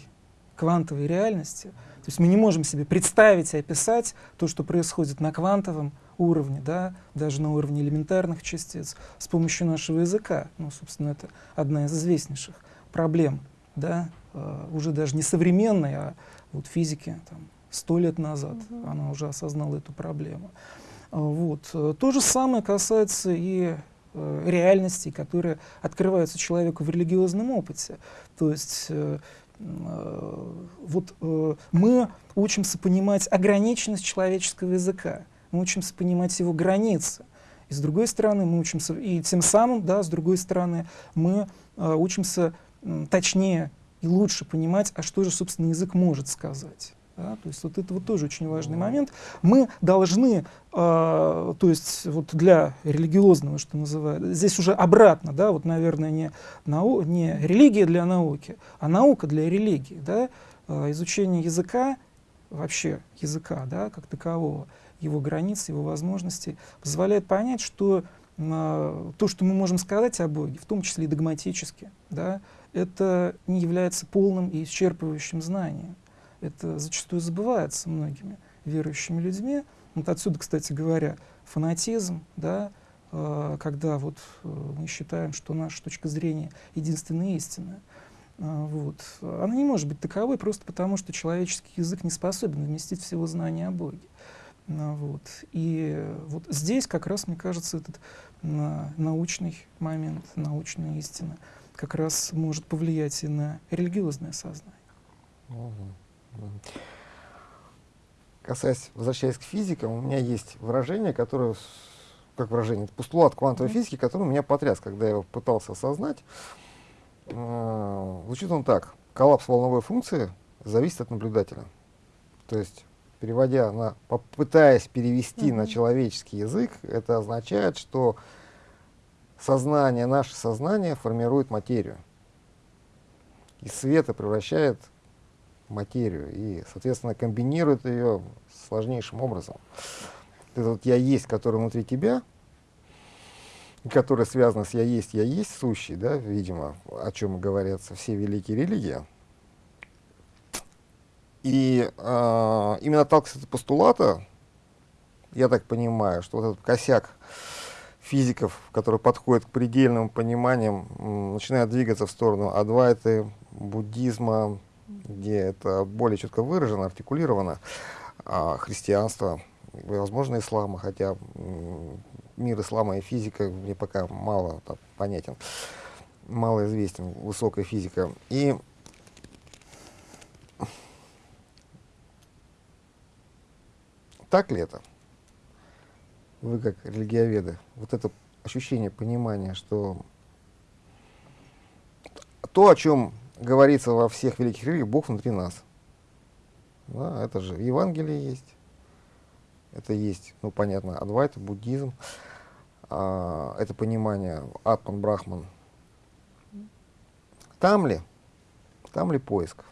[SPEAKER 2] квантовой реальности, то есть мы не можем себе представить и описать то, что происходит на квантовом уровне, да, даже на уровне элементарных частиц, с помощью нашего языка. Ну, собственно, это одна из известнейших проблем, да, э, уже даже не современной, а вот физики там, сто лет назад
[SPEAKER 3] Мгм.
[SPEAKER 2] она уже осознала эту проблему. А, Вот. э, То же самое касается и э, реальностей, которые открываются человеку в религиозном опыте. То есть э, э, вот э, мы учимся понимать ограниченность человеческого языка, мы учимся понимать его границы. И с другой стороны, мы учимся, и тем самым, да, с другой стороны, мы э, учимся м, точнее и лучше понимать, а что же, собственно, язык может сказать. Да? То есть вот это вот тоже очень важный момент. Мы должны, э, то есть вот для религиозного, что называют, здесь уже обратно, да, вот, наверное, не, нау, не религия для науки, а наука для религии, да, Э, изучение языка, вообще языка, да, как такового, его границ, его возможностей, позволяет понять, что э, то, что мы можем сказать о Боге, в том числе и догматически, да, это не является полным и исчерпывающим знанием. Это зачастую забывается многими верующими людьми. Вот отсюда, кстати говоря, фанатизм, да, э, когда вот, э, мы считаем, что наша точка зрения единственная истинная. Э, вот. Она не может быть таковой просто потому, что человеческий язык не способен вместить всего знания о Боге. Э, вот. И вот здесь как раз, мне кажется, этот э, научный момент, научная истина как раз может повлиять и на религиозное сознание. Угу.
[SPEAKER 1] Касаясь, возвращаясь к физикам, у меня есть выражение, которое, как выражение, это постулат квантовой mm -hmm. физики, который меня потряс, когда я его пытался осознать. Э, звучит он так. Коллапс волновой функции зависит от наблюдателя. То есть, переводя на, попытаясь перевести mm -hmm. на человеческий язык, это означает, что сознание, наше сознание формирует материю. И света превращает материю и, соответственно, комбинирует ее сложнейшим образом. Это вот «я есть», который внутри тебя, который связан с «я есть», «я есть» сущий, да, видимо, о чем говорятся все великие религии. И э, именно с этого постулата, я так понимаю, что вот этот косяк физиков, которые подходят к предельным пониманиям, начинают двигаться в сторону адвайты, буддизма, где это более четко выражено, артикулировано, а христианство, возможно, ислама, хотя мир ислама и физика мне пока мало так, понятен, мало известен, высокая физика. И так ли это? Вы как религиоведы, вот это ощущение, понимание, что то, о чем говорится во всех великих религиях, Бог внутри нас. Да, это же Евангелие есть. Это есть, ну понятно, Адвайта, буддизм. А, это понимание Атман, Брахман. Там ли? Там ли поиск?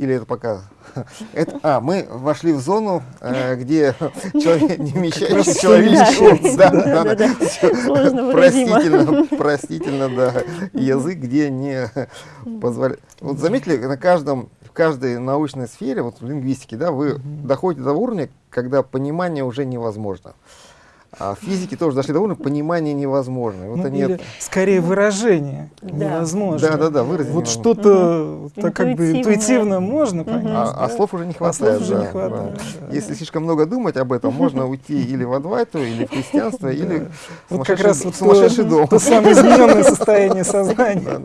[SPEAKER 1] Или это пока... <laughs> Это, а, мы вошли в зону, э, где <laughs> человек, не вмещающий человеческий... Да, да, да, да. <laughs> Простительно, простительно, да. Язык, где не позволяет... Вот заметили, на каждом, в каждой научной сфере, вот в лингвистике, да, вы доходите до уровня, когда понимание уже невозможно. А в физике тоже дошли до уровня понимания невозможно. Вот
[SPEAKER 2] ну, они или, это... скорее выражение да. невозможно.
[SPEAKER 1] Да, да, да, выразить
[SPEAKER 2] Вот что-то угу. так как бы интуитивно можно понять.
[SPEAKER 1] Угу. А,
[SPEAKER 2] да?
[SPEAKER 1] а слов уже не хватает.
[SPEAKER 2] А слов уже
[SPEAKER 1] да,
[SPEAKER 2] не хватает. Да.
[SPEAKER 1] Да. Если слишком много думать об этом, можно уйти или в Адвайту, или в христианство, или
[SPEAKER 2] вот как раз сумасшедший дом. То самое измененное <laughs> состояние сознания.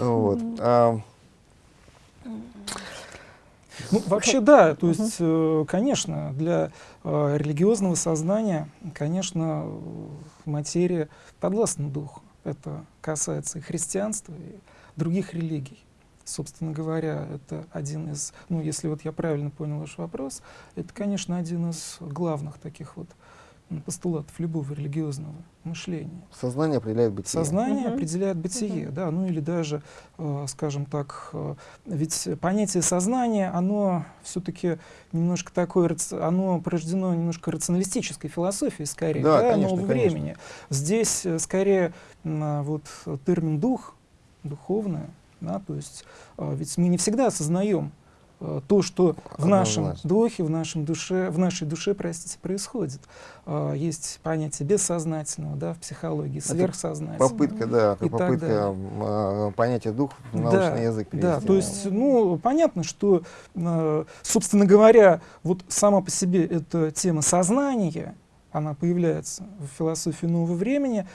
[SPEAKER 1] Вот. А,
[SPEAKER 2] ну, вообще да, то есть, э, конечно, для религиозного сознания, конечно, материя подвластна духу. Это касается и христианства, и других религий. Собственно говоря, это один из, ну, если вот я правильно понял ваш вопрос, это, конечно, один из главных таких вот постулатов любого религиозного мышления.
[SPEAKER 1] Сознание определяет бытие.
[SPEAKER 2] Сознание угу. определяет бытие, угу. да, ну или даже, э, скажем так, э, ведь понятие сознания, оно все-таки немножко такое, оно порождено немножко рационалистической философией, скорее, да, да конечно, нового конечно. времени. Здесь э, скорее э, вот термин дух, духовное, да, то есть э, ведь мы не всегда осознаем то, что в нашем духе, в, нашем душе, в нашей душе, простите, происходит. Э, есть понятие бессознательного да, в психологии, сверхсознательного.
[SPEAKER 1] Попытка, да, и попытка э, понятия дух в научный да, язык
[SPEAKER 2] перевести. Да, то есть, ну, понятно, что, собственно говоря, вот сама по себе эта тема сознания, она появляется в философии нового времени,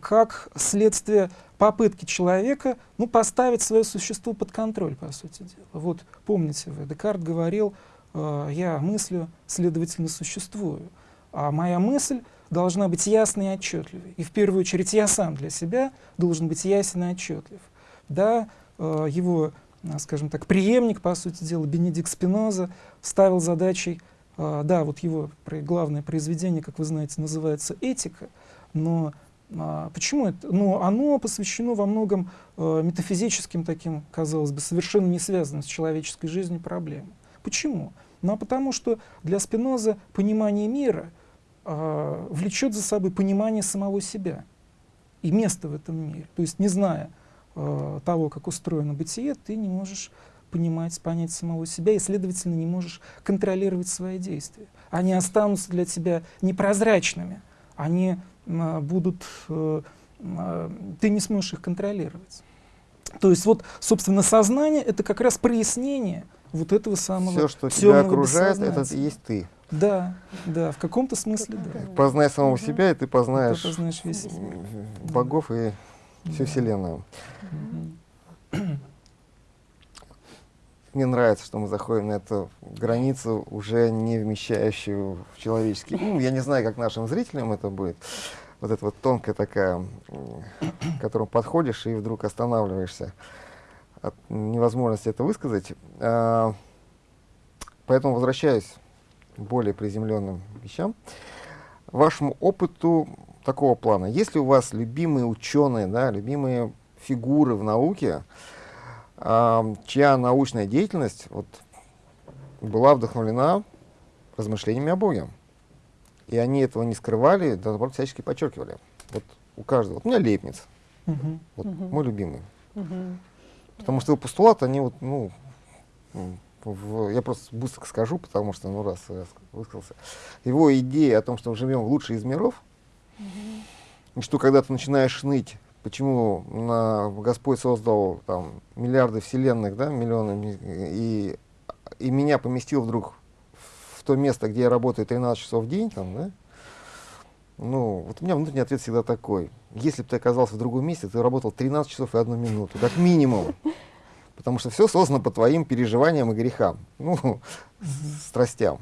[SPEAKER 2] как следствие попытки человека ну, поставить свое существо под контроль, по сути дела. Вот помните вы, Декарт говорил, э, я мыслю, следовательно, существую. А моя мысль должна быть ясной и отчетливой. И в первую очередь я сам для себя должен быть ясен и отчетлив. Да, э, его, э, скажем так, преемник, по сути дела, Бенедикт Спиноза, ставил задачей, да, вот его главное произведение, как вы знаете, называется «Этика», но А, почему это? Ну, оно посвящено во многом э, метафизическим таким, казалось бы, совершенно не связанным с человеческой жизнью проблемам. Почему? Ну, а потому что для Спиноза понимание мира э, влечет за собой понимание самого себя и место в этом мире. То есть, не зная э, того, как устроено бытие, ты не можешь понимать, понять самого себя и, следовательно, не можешь контролировать свои действия. Они останутся для тебя непрозрачными, они э, будут, э, э, ты не сможешь их контролировать. То есть вот, собственно, сознание — это как раз прояснение вот этого самого
[SPEAKER 1] Все, что тебя окружает, это и есть ты.
[SPEAKER 2] Да, да, в каком-то смысле, да.
[SPEAKER 1] Познай самого угу. себя, и ты познаешь,
[SPEAKER 2] ты познаешь весь
[SPEAKER 1] богов и всю Вселенную. Угу. Мне нравится, что мы заходим на эту границу, уже не вмещающую в человеческий ум. Я не знаю, как нашим зрителям это будет. Вот эта вот тонкая такая, к которому подходишь и вдруг останавливаешься от невозможности это высказать. А, поэтому возвращаюсь к более приземленным вещам. Вашему опыту такого плана. Есть ли у вас любимые ученые, да, любимые фигуры в науке, чья научная деятельность вот, была вдохновлена размышлениями о Боге. И они этого не скрывали, да, наоборот, всячески подчеркивали. Вот у каждого. Вот у меня Лейбниц. Uh-huh. Вот uh-huh. мой любимый. Uh-huh. Потому что его постулаты, они вот, ну, в, я просто быстро скажу, потому что, ну, раз я высказался. Его идея о том, что мы живем в лучший из миров, и что когда ты начинаешь ныть почему на, Господь создал там, миллиарды вселенных, да, миллионы, и, и меня поместил вдруг в то место, где я работаю 13 часов в день, там, да, ну, вот у меня внутренний ответ всегда такой. Если бы ты оказался в другом месте, ты работал 13 часов и одну минуту, как минимум. Потому что все создано по твоим переживаниям и грехам, ну, страстям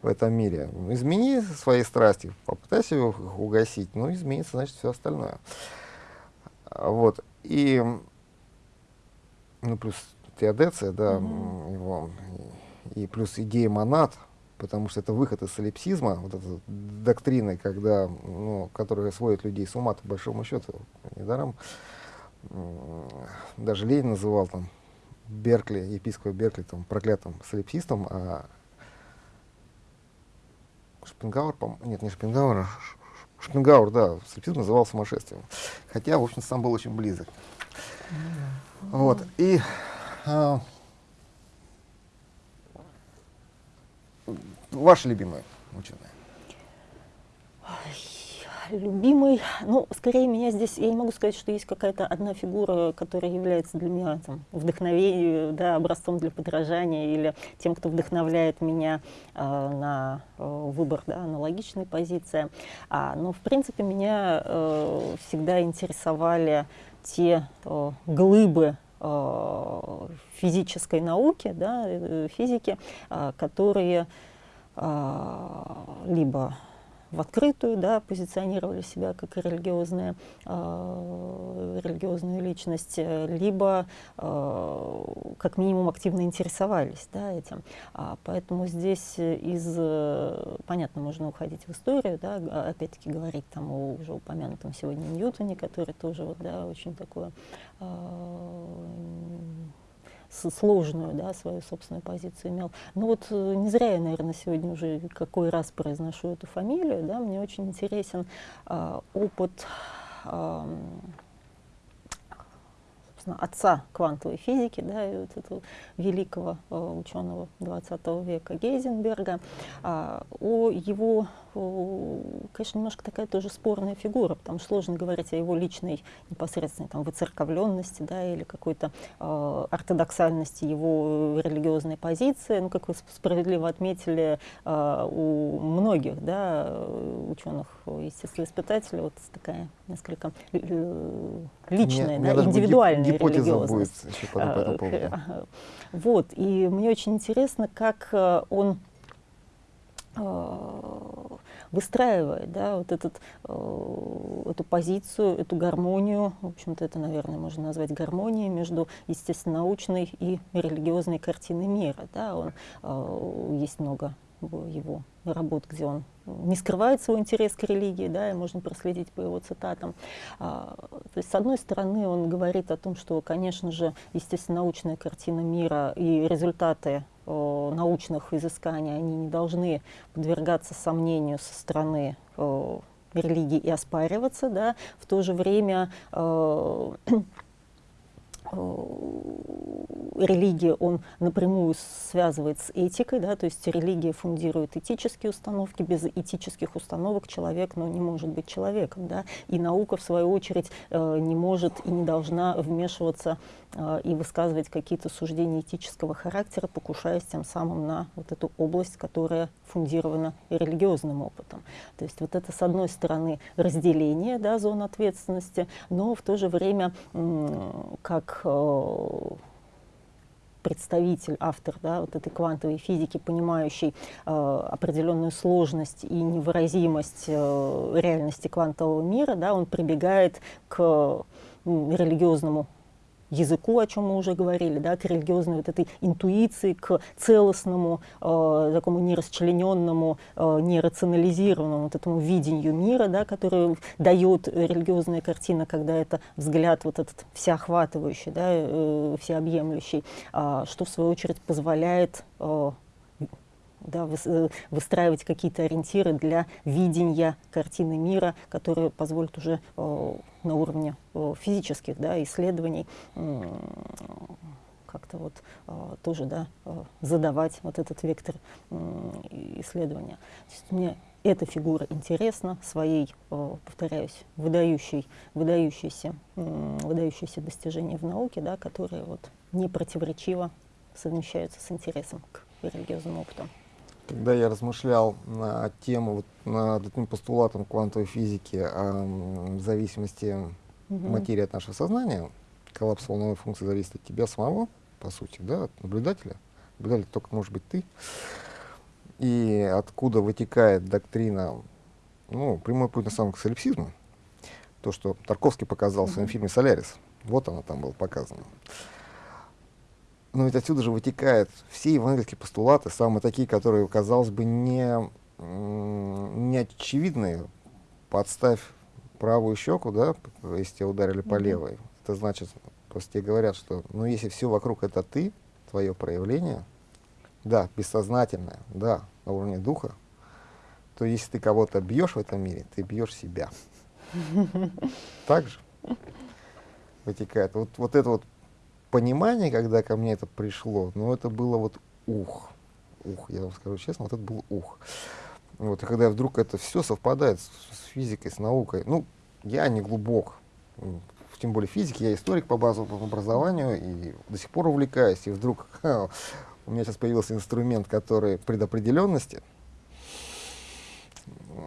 [SPEAKER 1] в этом мире. Измени свои страсти, попытайся их угасить, ну, изменится, значит, все остальное. Вот. И, ну, плюс Теодеция, да, mm-hmm. его, и, и плюс идея монад, потому что это выход из солипсизма, вот этой доктрины, когда, ну, которая сводит людей с ума, по большому счету, недаром. Даже Ленин называл там Беркли, епископа Беркли, там, проклятым солипсистом, а Шпенгауэр, по нет, не Шпенгауэр, Шпенгауэр, да, солипсизм называл сумасшествием. Хотя, в общем, сам был очень близок. Mm-hmm. Вот. И а, ваши любимые ученые?
[SPEAKER 3] Любимый, ну, скорее меня здесь, я не могу сказать, что есть какая-то одна фигура, которая является для меня там, вдохновением, да, образцом для подражания или тем, кто вдохновляет меня э, на э, выбор да, аналогичной позиции. А, но, в принципе, меня э, всегда интересовали те э, глыбы э, физической науки, да, э, физики, э, которые э, либо в открытую, да, позиционировали себя как религиозная, э, религиозную личность, либо э, как минимум активно интересовались да, этим. А, поэтому здесь из, понятно, можно уходить в историю, да, опять-таки говорить там о уже упомянутом сегодня Ньютоне, который тоже вот, да, очень такое э, сложную, да, свою собственную позицию имел. Но вот э, не зря я, наверное, сегодня уже какой раз произношу эту фамилию, да, мне очень интересен э, опыт э, отца квантовой физики, да, и вот этого великого э, ученого 20 века Гейзенберга, э, о его, конечно, немножко такая тоже спорная фигура, потому что сложно говорить о его личной непосредственной там, выцерковленности, да, или какой-то э, ортодоксальности его религиозной позиции. Ну, как вы справедливо отметили, э, у многих да, ученых, естествоиспытателей, вот такая несколько э, личная,
[SPEAKER 1] мне,
[SPEAKER 3] да, индивидуальная
[SPEAKER 1] гипотеза
[SPEAKER 3] религиозность.
[SPEAKER 1] Будет еще по, по этому поводу.
[SPEAKER 3] Вот, и мне очень интересно, как э, он э, выстраивает да, вот этот, эту позицию, эту гармонию, в общем-то это, наверное, можно назвать гармонией между естественно-научной и религиозной картиной мира. Да. Он, есть много его работ, где он не скрывает свой интерес к религии, да, и можно проследить по его цитатам. А, то есть, с одной стороны, он говорит о том, что, конечно же, естественно, научная картина мира и результаты э, научных изысканий, они не должны подвергаться сомнению со стороны э, религии и оспариваться, да, в то же время э, Э, религия он напрямую связывает с этикой, да, то есть религия фундирует этические установки, без этических установок человек ну, не может быть человеком. Да, и наука, в свою очередь, э, не может и не должна вмешиваться э, и высказывать какие-то суждения этического характера, покушаясь тем самым на вот эту область, которая фундирована религиозным опытом. То есть вот это, с одной стороны, разделение да, зон ответственности, но в то же время, как Э, представитель, автор да, вот этой квантовой физики, понимающий э, определенную сложность и невыразимость э, реальности квантового мира, да, он прибегает к религиозному языку, о чем мы уже говорили, да, к религиозной вот этой интуиции, к целостному, э, такому нерасчлененному, э, нерационализированному вот этому видению мира, да, который дает религиозная картина, когда это взгляд вот этот всеохватывающий, да, э, всеобъемлющий, э, что в свою очередь позволяет э, да, э, выстраивать какие-то ориентиры для видения картины мира, которые позволят уже э, на уровне э, физических да, исследований как-то вот э, тоже да, э, задавать вот этот вектор э, исследования. То есть мне эта фигура интересна своей, э, повторяюсь, выдающей, выдающейся, э, выдающиеся достижения в науке, да, которые вот не противоречиво совмещаются с интересом к религиозному опыту.
[SPEAKER 1] Когда я размышлял на тему, вот, над этим постулатом квантовой физики о зависимости угу. материи от нашего сознания, коллапс волновой функции зависит от тебя самого, по сути, да, от наблюдателя. Наблюдатель только может быть ты. И откуда вытекает доктрина, ну, прямой путь на самом к солипсизму, то, что Тарковский показал в своем фильме «Солярис». Вот оно там было показано. Но ведь отсюда же вытекают все евангельские постулаты, самые такие, которые, казалось бы, не, не очевидные. Подставь правую щеку, да, если тебя ударили по левой. Это значит, просто тебе говорят, что ну если все вокруг это ты, твое проявление, да, бессознательное, да, на уровне духа, то если ты кого-то бьешь в этом мире, ты бьешь себя. <laughs> Так же вытекает. Вот, вот это вот понимание, когда ко мне это пришло, ну, это было вот ух. Ух, я вам скажу честно, вот это был ух. Вот, и когда вдруг это все совпадает с, с физикой, с наукой, ну, я не глубок, тем более физики, я историк по базовому образованию и до сих пор увлекаюсь, и вдруг ха, <laughs> у меня сейчас появился инструмент, который предопределенности,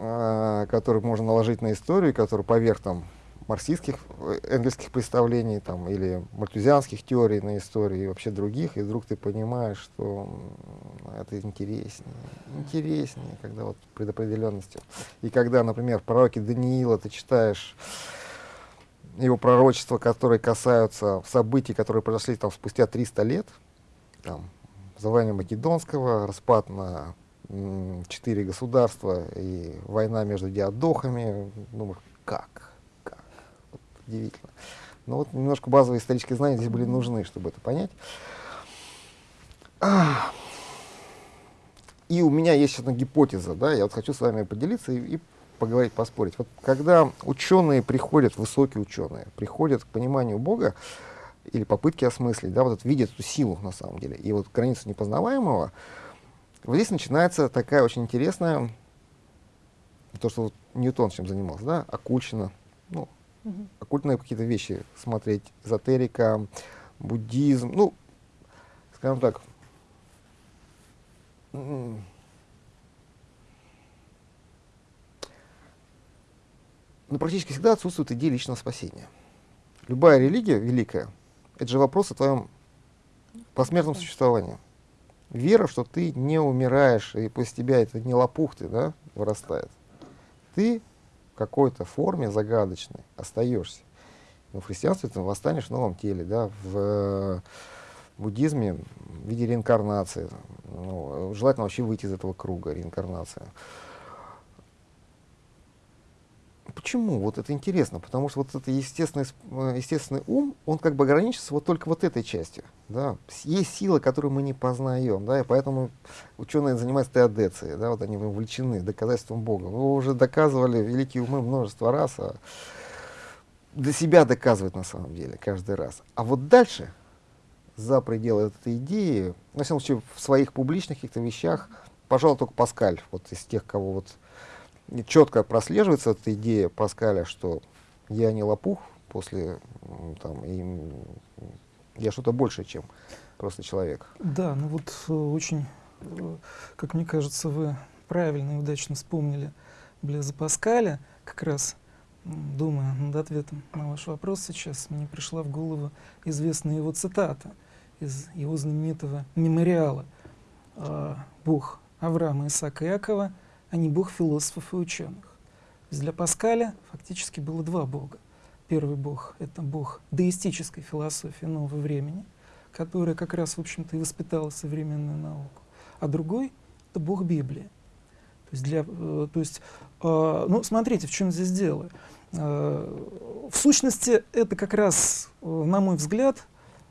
[SPEAKER 1] а, который можно наложить на историю, который поверх там марксистских, э, энгельских представлений там, или мартузианских теорий на истории и вообще других, и вдруг ты понимаешь, что это интереснее, интереснее, когда вот предопределенностью. И когда, например, в пророке Даниила ты читаешь его пророчества, которые касаются событий, которые произошли там спустя 300 лет, там, завоевание Македонского, распад на четыре государства и война между диадохами, думаешь, как? Удивительно. Но вот немножко базовые исторические знания здесь были нужны, чтобы это понять. И у меня есть одна гипотеза, да, я вот хочу с вами поделиться и, и поговорить, поспорить. Вот когда ученые приходят, высокие ученые, приходят к пониманию Бога, или попытки осмыслить, да, вот это, видят эту силу на самом деле, и вот границу непознаваемого, вот здесь начинается такая очень интересная, то, что вот Ньютон чем занимался, да, оккульщина, ну, угу. оккультные какие-то вещи смотреть, эзотерика, буддизм, ну, скажем так, ну, практически всегда отсутствует идея личного спасения. Любая религия великая, это же вопрос о твоем посмертном существовании. Вера, что ты не умираешь, и после тебя это не лопух ты, да, вырастает. Ты какой-то форме загадочной остаешься. Но в христианстве ты восстанешь в новом теле, да, в буддизме в виде реинкарнации, ну, желательно вообще выйти из этого круга реинкарнации. Почему? Вот это интересно, потому что вот это естественный, э, естественный ум, он как бы ограничится вот только вот этой частью. Да? Есть силы, которые мы не познаем, да, и поэтому ученые занимаются теодецией, да, вот они вовлечены доказательством Бога. Вы уже доказывали великие умы множество раз, а для себя доказывают на самом деле каждый раз. А вот дальше, за пределы этой идеи, на всяком случае, в своих публичных каких-то вещах, пожалуй, только Паскаль, вот из тех, кого вот четко прослеживается эта идея Паскаля, что я не лопух после там, и я что-то большее, чем просто человек.
[SPEAKER 2] Да, ну вот э, очень, э, как мне кажется, вы правильно и удачно вспомнили Блеза Паскаля, как раз думая над ответом на ваш вопрос сейчас, мне пришла в голову известная его цитата из его знаменитого мемориала «Бог Авраама, Исаака и Якова а не бог философов и ученых. Для Паскаля фактически было два бога. Первый бог — это бог деистической философии нового времени, которая как раз, в общем-то, и воспитала современную науку. А другой — это бог Библии. То есть, для, э, то есть э, ну, смотрите, в чем здесь дело. Э, в сущности, это как раз, на мой взгляд,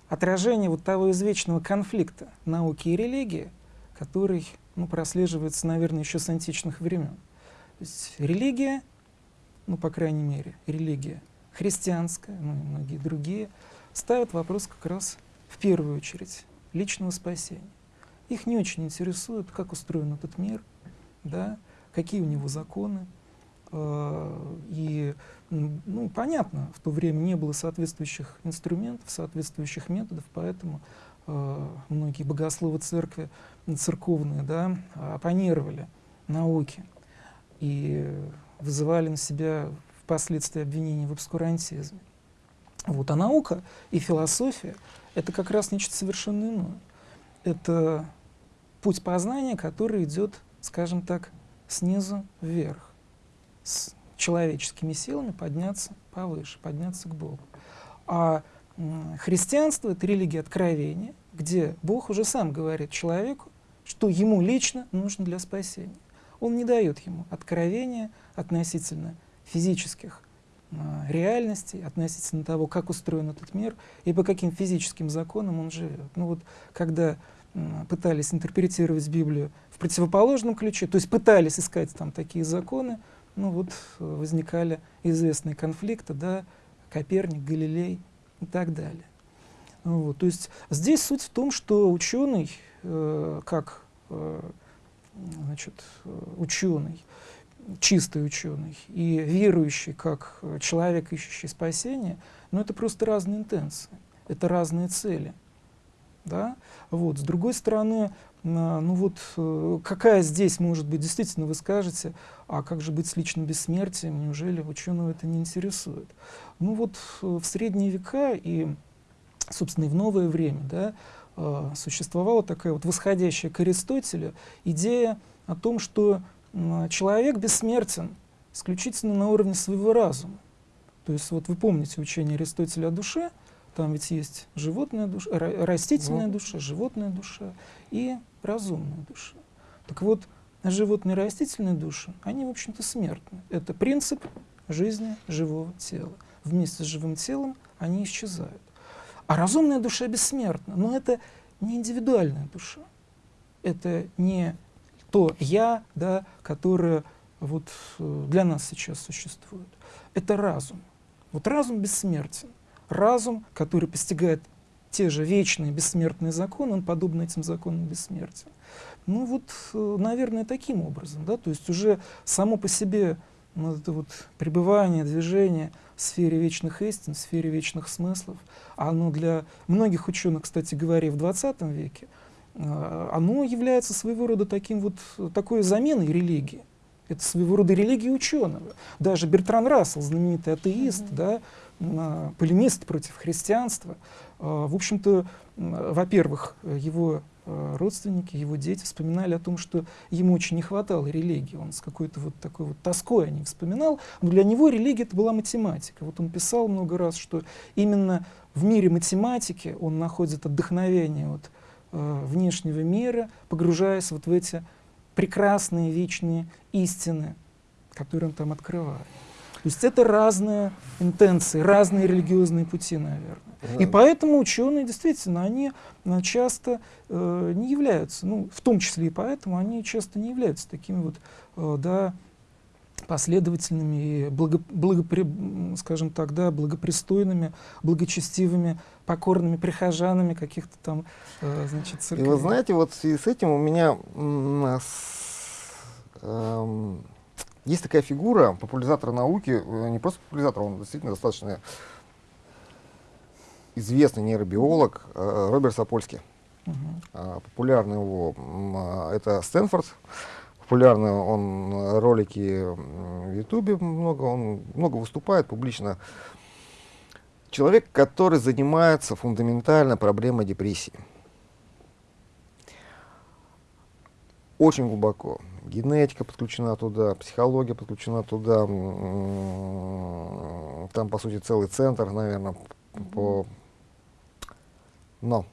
[SPEAKER 2] отражение вот того извечного конфликта науки и религии, который ну, прослеживается, наверное, еще с античных времен. То есть религия, ну, по крайней мере, религия христианская, ну и многие другие, ставят вопрос как раз в первую очередь личного спасения. Их не очень интересует, как устроен этот мир, да, какие у него законы. Э, и, ну, понятно, в то время не было соответствующих инструментов, соответствующих методов, поэтому многие богословы церкви церковные, да, оппонировали науке и вызывали на себя впоследствии обвинения в обскурантизме. Вот. А наука и философия — это как раз нечто совершенно иное. Это путь познания, который идет, скажем так, снизу вверх, с человеческими силами подняться повыше, подняться к Богу. А христианство — это религия откровения, где Бог уже сам говорит человеку, что ему лично нужно для спасения. Он не дает ему откровения относительно физических реальностей, относительно того, как устроен этот мир и по каким физическим законам он живет. Ну вот, когда пытались интерпретировать Библию в противоположном ключе, то есть пытались искать там такие законы, ну вот э, возникали известные конфликты, да, Коперник, Галилей и так далее. Вот, то есть здесь суть в том, что ученый, э, как э, значит, ученый, чистый ученый и верующий как человек, ищущий спасение, ну это просто разные интенции, это разные цели. Да? Вот. С другой стороны, ну вот э, какая здесь может быть, действительно вы скажете, а как же быть с личным бессмертием, неужели ученого это не интересует? Ну вот э, в средние века и собственно, и в новое время, да, э, существовала такая вот восходящая к Аристотелю идея о том, что человек бессмертен исключительно на уровне своего разума. То есть вот вы помните учение Аристотеля о душе, там ведь есть животная душа, растительная душа, животная душа и разумная душа. Так вот, животные растительные души, они, в общем-то, смертны. Это принцип жизни живого тела. Вместе с живым телом они исчезают. А разумная душа бессмертна, но это не индивидуальная душа. Это не то «я», да, которое вот э, для нас сейчас существует. Это разум. Вот разум бессмертен. Разум, который постигает те же вечные бессмертные законы, он подобно этим законам бессмертен. Ну вот, э, наверное, таким образом. Да? То есть уже само по себе вот это вот пребывание, движение в сфере вечных истин, в сфере вечных смыслов, оно для многих ученых, кстати говоря, в 20 веке, э, оно является своего рода таким вот, такой заменой религии. Это своего рода религия ученого. Даже Бертран Рассел, знаменитый атеист, mm -hmm. да, полемист против христианства, э, в общем-то, во-первых, его Э, родственники, его дети вспоминали о том, что ему очень не хватало религии. Он с какой-то вот такой вот тоской о ней вспоминал. Но для него религия это была математика. Вот он писал много раз, что именно в мире математики он находит отдохновение от э, внешнего мира, погружаясь вот в эти прекрасные вечные истины, которые он там открывает. То есть это разные интенции, разные религиозные пути, наверное. И поэтому ученые действительно, они э, часто э, не являются, ну, в том числе и поэтому, они часто не являются такими вот, э, да, последовательными и благо, благопри, скажем так, да, благопристойными, благочестивыми, покорными прихожанами каких-то там, э, значит,
[SPEAKER 1] церквей. И вы знаете, вот в связи с этим у меня э, есть такая фигура популяризатора науки, э, не просто популяризатор, он действительно достаточно известный нейробиолог э, Роберт Сапольский. Uh -huh. Популярный его, а, это Стэнфорд, популярный он ролики в Ютубе много, он много выступает публично. Человек, который занимается фундаментально проблемой депрессии. Очень глубоко. Генетика подключена туда, психология подключена туда. Там, по сути, целый центр, наверное, по но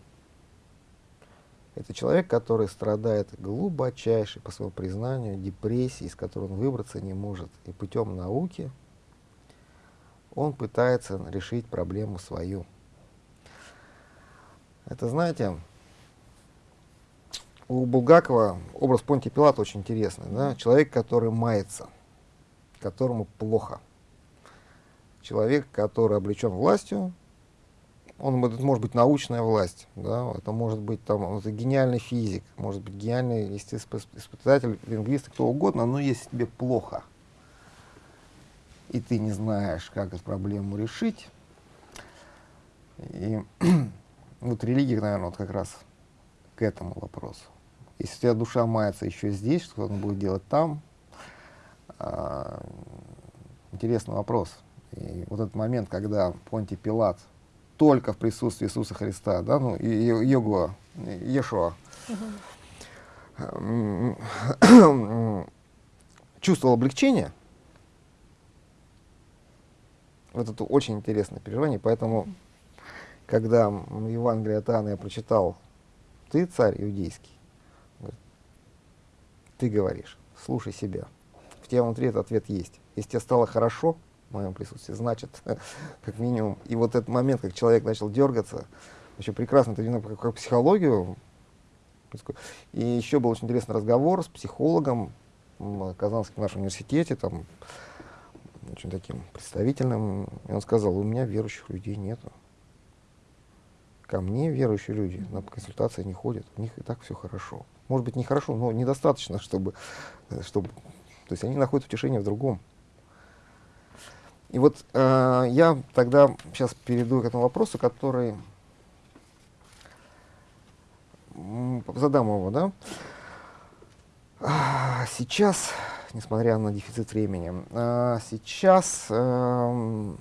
[SPEAKER 1] это человек, который страдает глубочайшей, по своему признанию, депрессией, из которой он выбраться не может. И путем науки он пытается решить проблему свою. Это, знаете, у Булгакова образ Понтия Пилата очень интересный. Да? Человек, который мается, которому плохо. Человек, который облечен властью, он это может быть научная власть, да, это может быть там это гениальный физик, может быть гениальный испытатель, лингвист, кто угодно, но если тебе плохо, и ты не знаешь, как эту проблему решить, и <clears throat> вот религия, наверное, вот как раз к этому вопросу. Если у тебя душа мается еще здесь, что он будет делать там, а, интересный вопрос. И вот этот момент, когда Понти Пилат только в присутствии Иисуса Христа, да, ну, и, и Его, Иешуа, чувствовал облегчение, вот это очень интересное переживание, поэтому, когда в Евангелии от Иоанна я прочитал, ты царь иудейский, ты говоришь, слушай себя. В тебе внутри этот ответ есть. Если тебе стало хорошо, в моем присутствии, значит, <laughs> как минимум. И вот этот момент, как человек начал дергаться, еще прекрасно, это видно как, как психологию. И еще был очень интересный разговор с психологом в Казанском нашем университете, там, очень таким представительным. И он сказал, у меня верующих людей нету. Ко мне верующие люди на консультации не ходят, у них и так все хорошо. Может быть, нехорошо, но недостаточно, чтобы, чтобы... То есть они находят утешение в другом. И вот э, я тогда сейчас перейду к этому вопросу, который задам его, да. Сейчас, несмотря на дефицит времени, а, сейчас э,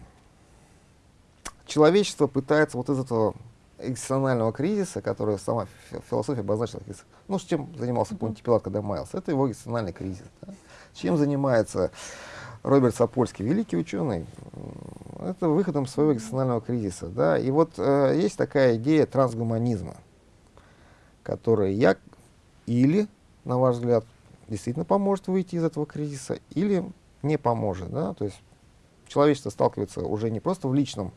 [SPEAKER 1] человечество пытается вот из этого экзистенциального кризиса, который сама философия обозначила, ну, с чем занимался Понти Пилат, когда маялся, это его экзистенциальный кризис. Да? Чем занимается Роберт Сапольский, великий ученый, это выходом своего экзистенциального кризиса. Да? И вот э, есть такая идея трансгуманизма, которая я или, на ваш взгляд, действительно поможет выйти из этого кризиса, или не поможет. Да? То есть человечество сталкивается уже не просто в личном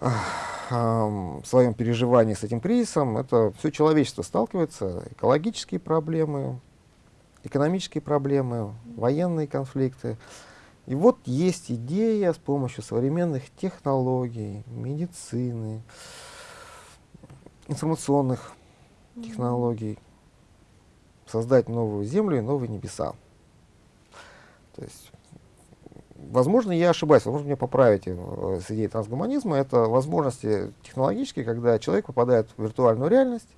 [SPEAKER 1] э, своем переживании с этим кризисом, это все человечество сталкивается, экологические проблемы, экономические проблемы, военные конфликты. И вот есть идея с помощью современных технологий, медицины, информационных технологий создать новую Землю и новые небеса. То есть, возможно, я ошибаюсь, возможно, меня поправите э, с идеей трансгуманизма. Это возможности технологические, когда человек попадает в виртуальную реальность,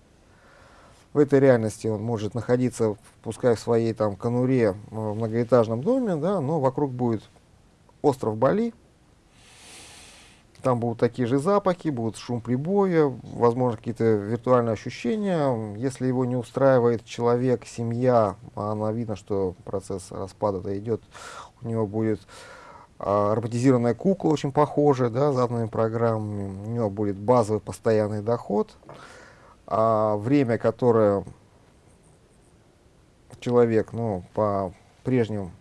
[SPEAKER 1] в этой реальности он может находиться, пускай в своей там конуре э, в многоэтажном доме, да, но вокруг будет остров Бали, там будут такие же запахи, будут шум прибоя, возможно, какие-то виртуальные ощущения. Если его не устраивает человек, семья, а она видно, что процесс распада идет, у него будет а, роботизированная кукла, очень похожая, да, заданными программами, у него будет базовый постоянный доход. А, время, которое человек, ну, по прежним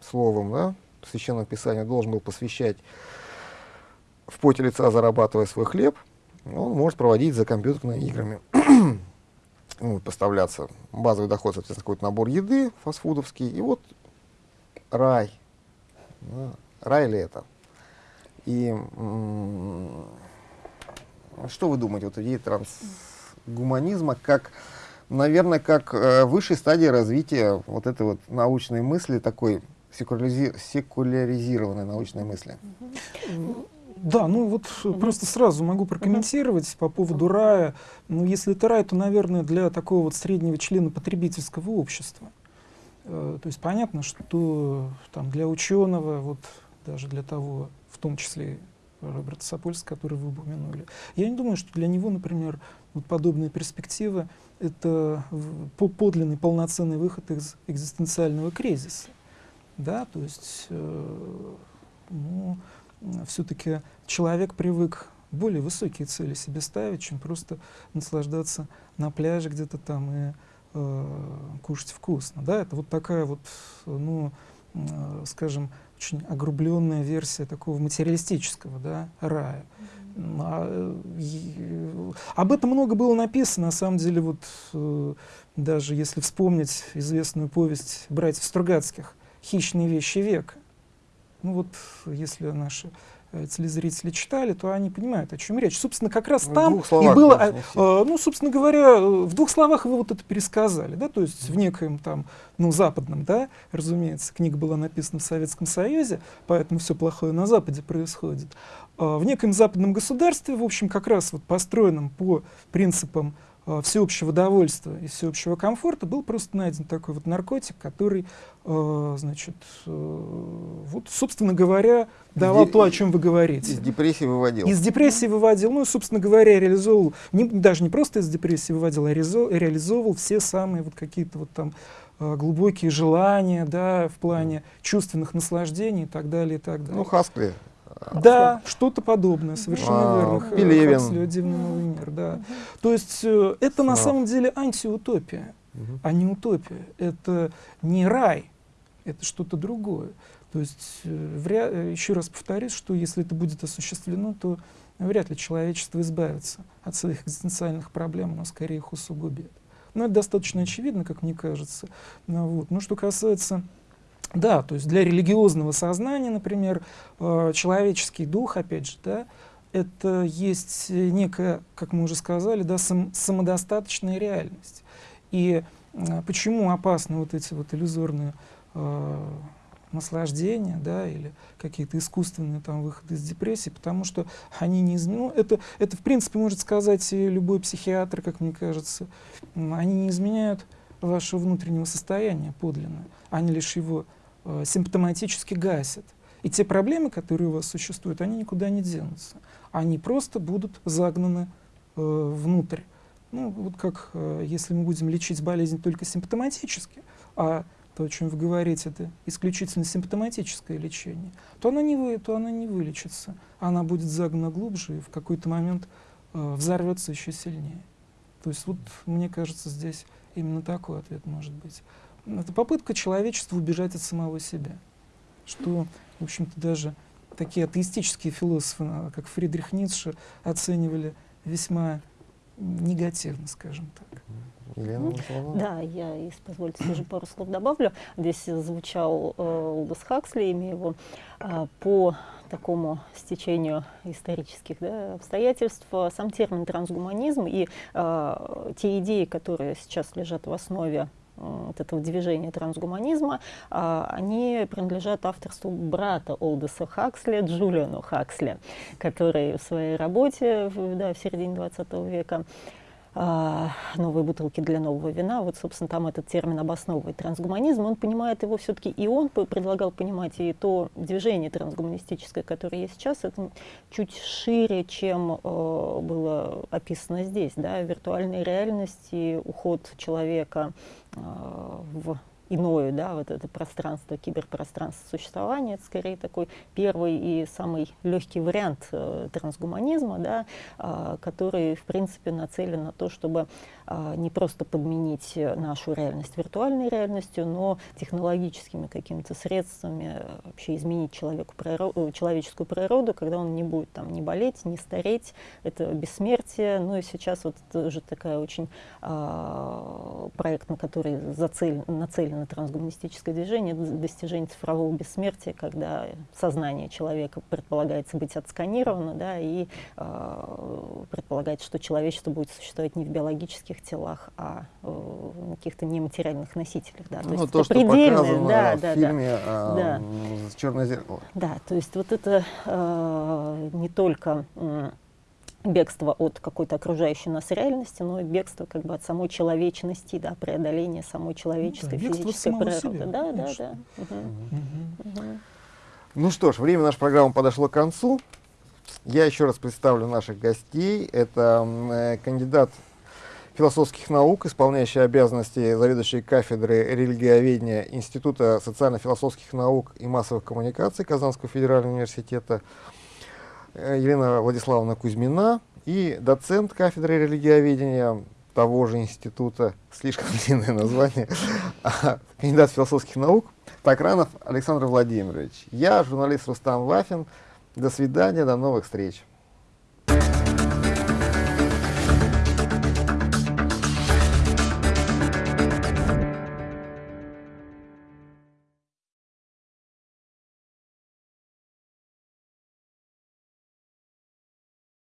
[SPEAKER 1] словам, да, Священного Писания должен был посвящать в поте лица, зарабатывая свой хлеб, он может проводить за компьютерными играми. <clears throat> ну, поставляться базовый доход, соответственно, какой-то набор еды фастфудовский, и вот рай. Да, рай ли это? И что вы думаете, вот идея трансгуманизма, как, наверное, как э, высшей стадии развития вот этой вот научной мысли, такой секуляризи секуляризированной научной мысли?
[SPEAKER 2] Да, ну вот просто сразу могу прокомментировать по поводу рая. Ну, если это рай, то, наверное, для такого вот среднего члена потребительского общества. Э, то есть понятно, что там для ученого, вот даже для того, в том числе Роберта Сапольска, который вы упомянули, я не думаю, что для него, например, вот подобные перспективы — это подлинный полноценный выход из экзистенциального кризиса. Да, то есть, э, ну, все-таки человек привык более высокие цели себе ставить, чем просто наслаждаться на пляже где-то там и э, кушать вкусно. Да? Это вот такая вот, ну, э, скажем, очень огрубленная версия такого материалистического да, рая. А, об этом много было написано, на самом деле, вот э, даже если вспомнить известную повесть братьев Стругацких «Хищные вещи века», ну вот, если наши э, телезрители читали, то они понимают, о чем речь. Собственно, как раз там и было, э, ну, собственно говоря, э, в двух словах вы вот это пересказали, да, то есть в некоем там, ну, западном, да, разумеется, книга была написана в Советском Союзе, поэтому все плохое на Западе происходит. Э, в некоем западном государстве, в общем, как раз вот построенном по принципам всеобщего довольства и всеобщего комфорта был просто найден такой вот наркотик, который, э, значит, э, вот, собственно говоря, давал Де то, о чем вы говорите.
[SPEAKER 1] Из депрессии выводил.
[SPEAKER 2] Из депрессии выводил, ну, собственно говоря, реализовывал, не, даже не просто из депрессии выводил, а реализовывал все самые вот какие-то вот там э, глубокие желания, да, в плане чувственных наслаждений и так далее, и так далее.
[SPEAKER 1] Ну, Хаскли
[SPEAKER 2] да, что-то подобное, совершенно
[SPEAKER 1] а,
[SPEAKER 2] верно.
[SPEAKER 1] Пелевин.
[SPEAKER 2] Хаксли, «Дивный новый мир», да. То есть э, это на самом деле антиутопия, угу. а не утопия. Это не рай, это что-то другое. То есть, э, вряд, э, еще раз повторюсь, что если это будет осуществлено, то вряд ли человечество избавится от своих экзистенциальных проблем, но скорее их усугубит. Но это достаточно очевидно, как мне кажется. Ну, вот. Но что касается да, то есть для религиозного сознания, например, э, человеческий дух, опять же, да, это есть некая, как мы уже сказали, да, сам, самодостаточная реальность. И э, почему опасны вот эти вот иллюзорные э, наслаждения, да, или какие-то искусственные там выходы из депрессии, потому что они не ну, это, это в принципе может сказать и любой психиатр, как мне кажется, они не изменяют вашего внутреннего состояния подлинно, они лишь его э, симптоматически гасят. И те проблемы, которые у вас существуют, они никуда не денутся. Они просто будут загнаны э, внутрь. Ну, вот как э, если мы будем лечить болезнь только симптоматически, а то, о чем вы говорите, это исключительно симптоматическое лечение, то она не, вы, то она не вылечится. Она будет загнана глубже и в какой-то момент э, взорвется еще сильнее. То есть вот, мне кажется, здесь именно такой ответ может быть. Это попытка человечества убежать от самого себя. Что, в общем-то, даже такие атеистические философы, а, как Фридрих Ницше, оценивали весьма негативно, скажем так.
[SPEAKER 3] Елена, да, я, если позволите, тоже пару слов добавлю. Здесь звучал э, Олдос Хаксли, имя его, э, по такому стечению исторических да, обстоятельств. Сам термин трансгуманизм и э, те идеи, которые сейчас лежат в основе вот этого движения трансгуманизма, а, они принадлежат авторству брата Олдеса Хаксли, Джулиану Хаксли, который в своей работе да, в середине 20 века новые бутылки для нового вина. Вот, собственно, там этот термин обосновывает трансгуманизм. Он понимает его все-таки, и он предлагал понимать и то движение трансгуманистическое, которое есть сейчас, это чуть шире, чем э, было описано здесь. Да? Виртуальная реальность и уход человека э, в иное, да, вот это пространство, киберпространство существования, это скорее такой первый и самый легкий вариант э, трансгуманизма, да, э, который, в принципе, нацелен на то, чтобы э, не просто подменить нашу реальность виртуальной реальностью, но технологическими какими-то средствами э, вообще изменить человеку природу, человеческую природу, когда он не будет там не болеть, не стареть, это бессмертие. Ну и сейчас вот уже такая очень э, проект, на который зацелен, нацелен на трансгуманистическое движение, достижение цифрового бессмертия, когда сознание человека предполагается быть отсканировано, да, и э, предполагается, что человечество будет существовать не в биологических телах, а э, на каких-то нематериальных носителях. Да.
[SPEAKER 1] То, ну, есть то, что показано да, в да, фильме да. Э, да. «Черное зеркало».
[SPEAKER 3] Да, то есть вот это э, не только... Э, бегство от какой-то окружающей нас реальности, но и бегство как бы от самой человечности, да, преодоление самой человеческой ну, да, физической природы. Себя, да, да, да. Угу.
[SPEAKER 1] Угу. Ну что ж, время нашей программы подошло к концу. Я еще раз представлю наших гостей. Это э, кандидат философских наук, исполняющий обязанности заведующей кафедры религиоведения Института социально-философских наук и массовых коммуникаций Казанского федерального университета, Елена Владиславовна Кузьмина и доцент кафедры религиоведения того же института, слишком <laughs> длинное название, а, кандидат философских наук Такранов Александр Владимирович. Я журналист Рустам Вафин. До свидания, до новых встреч.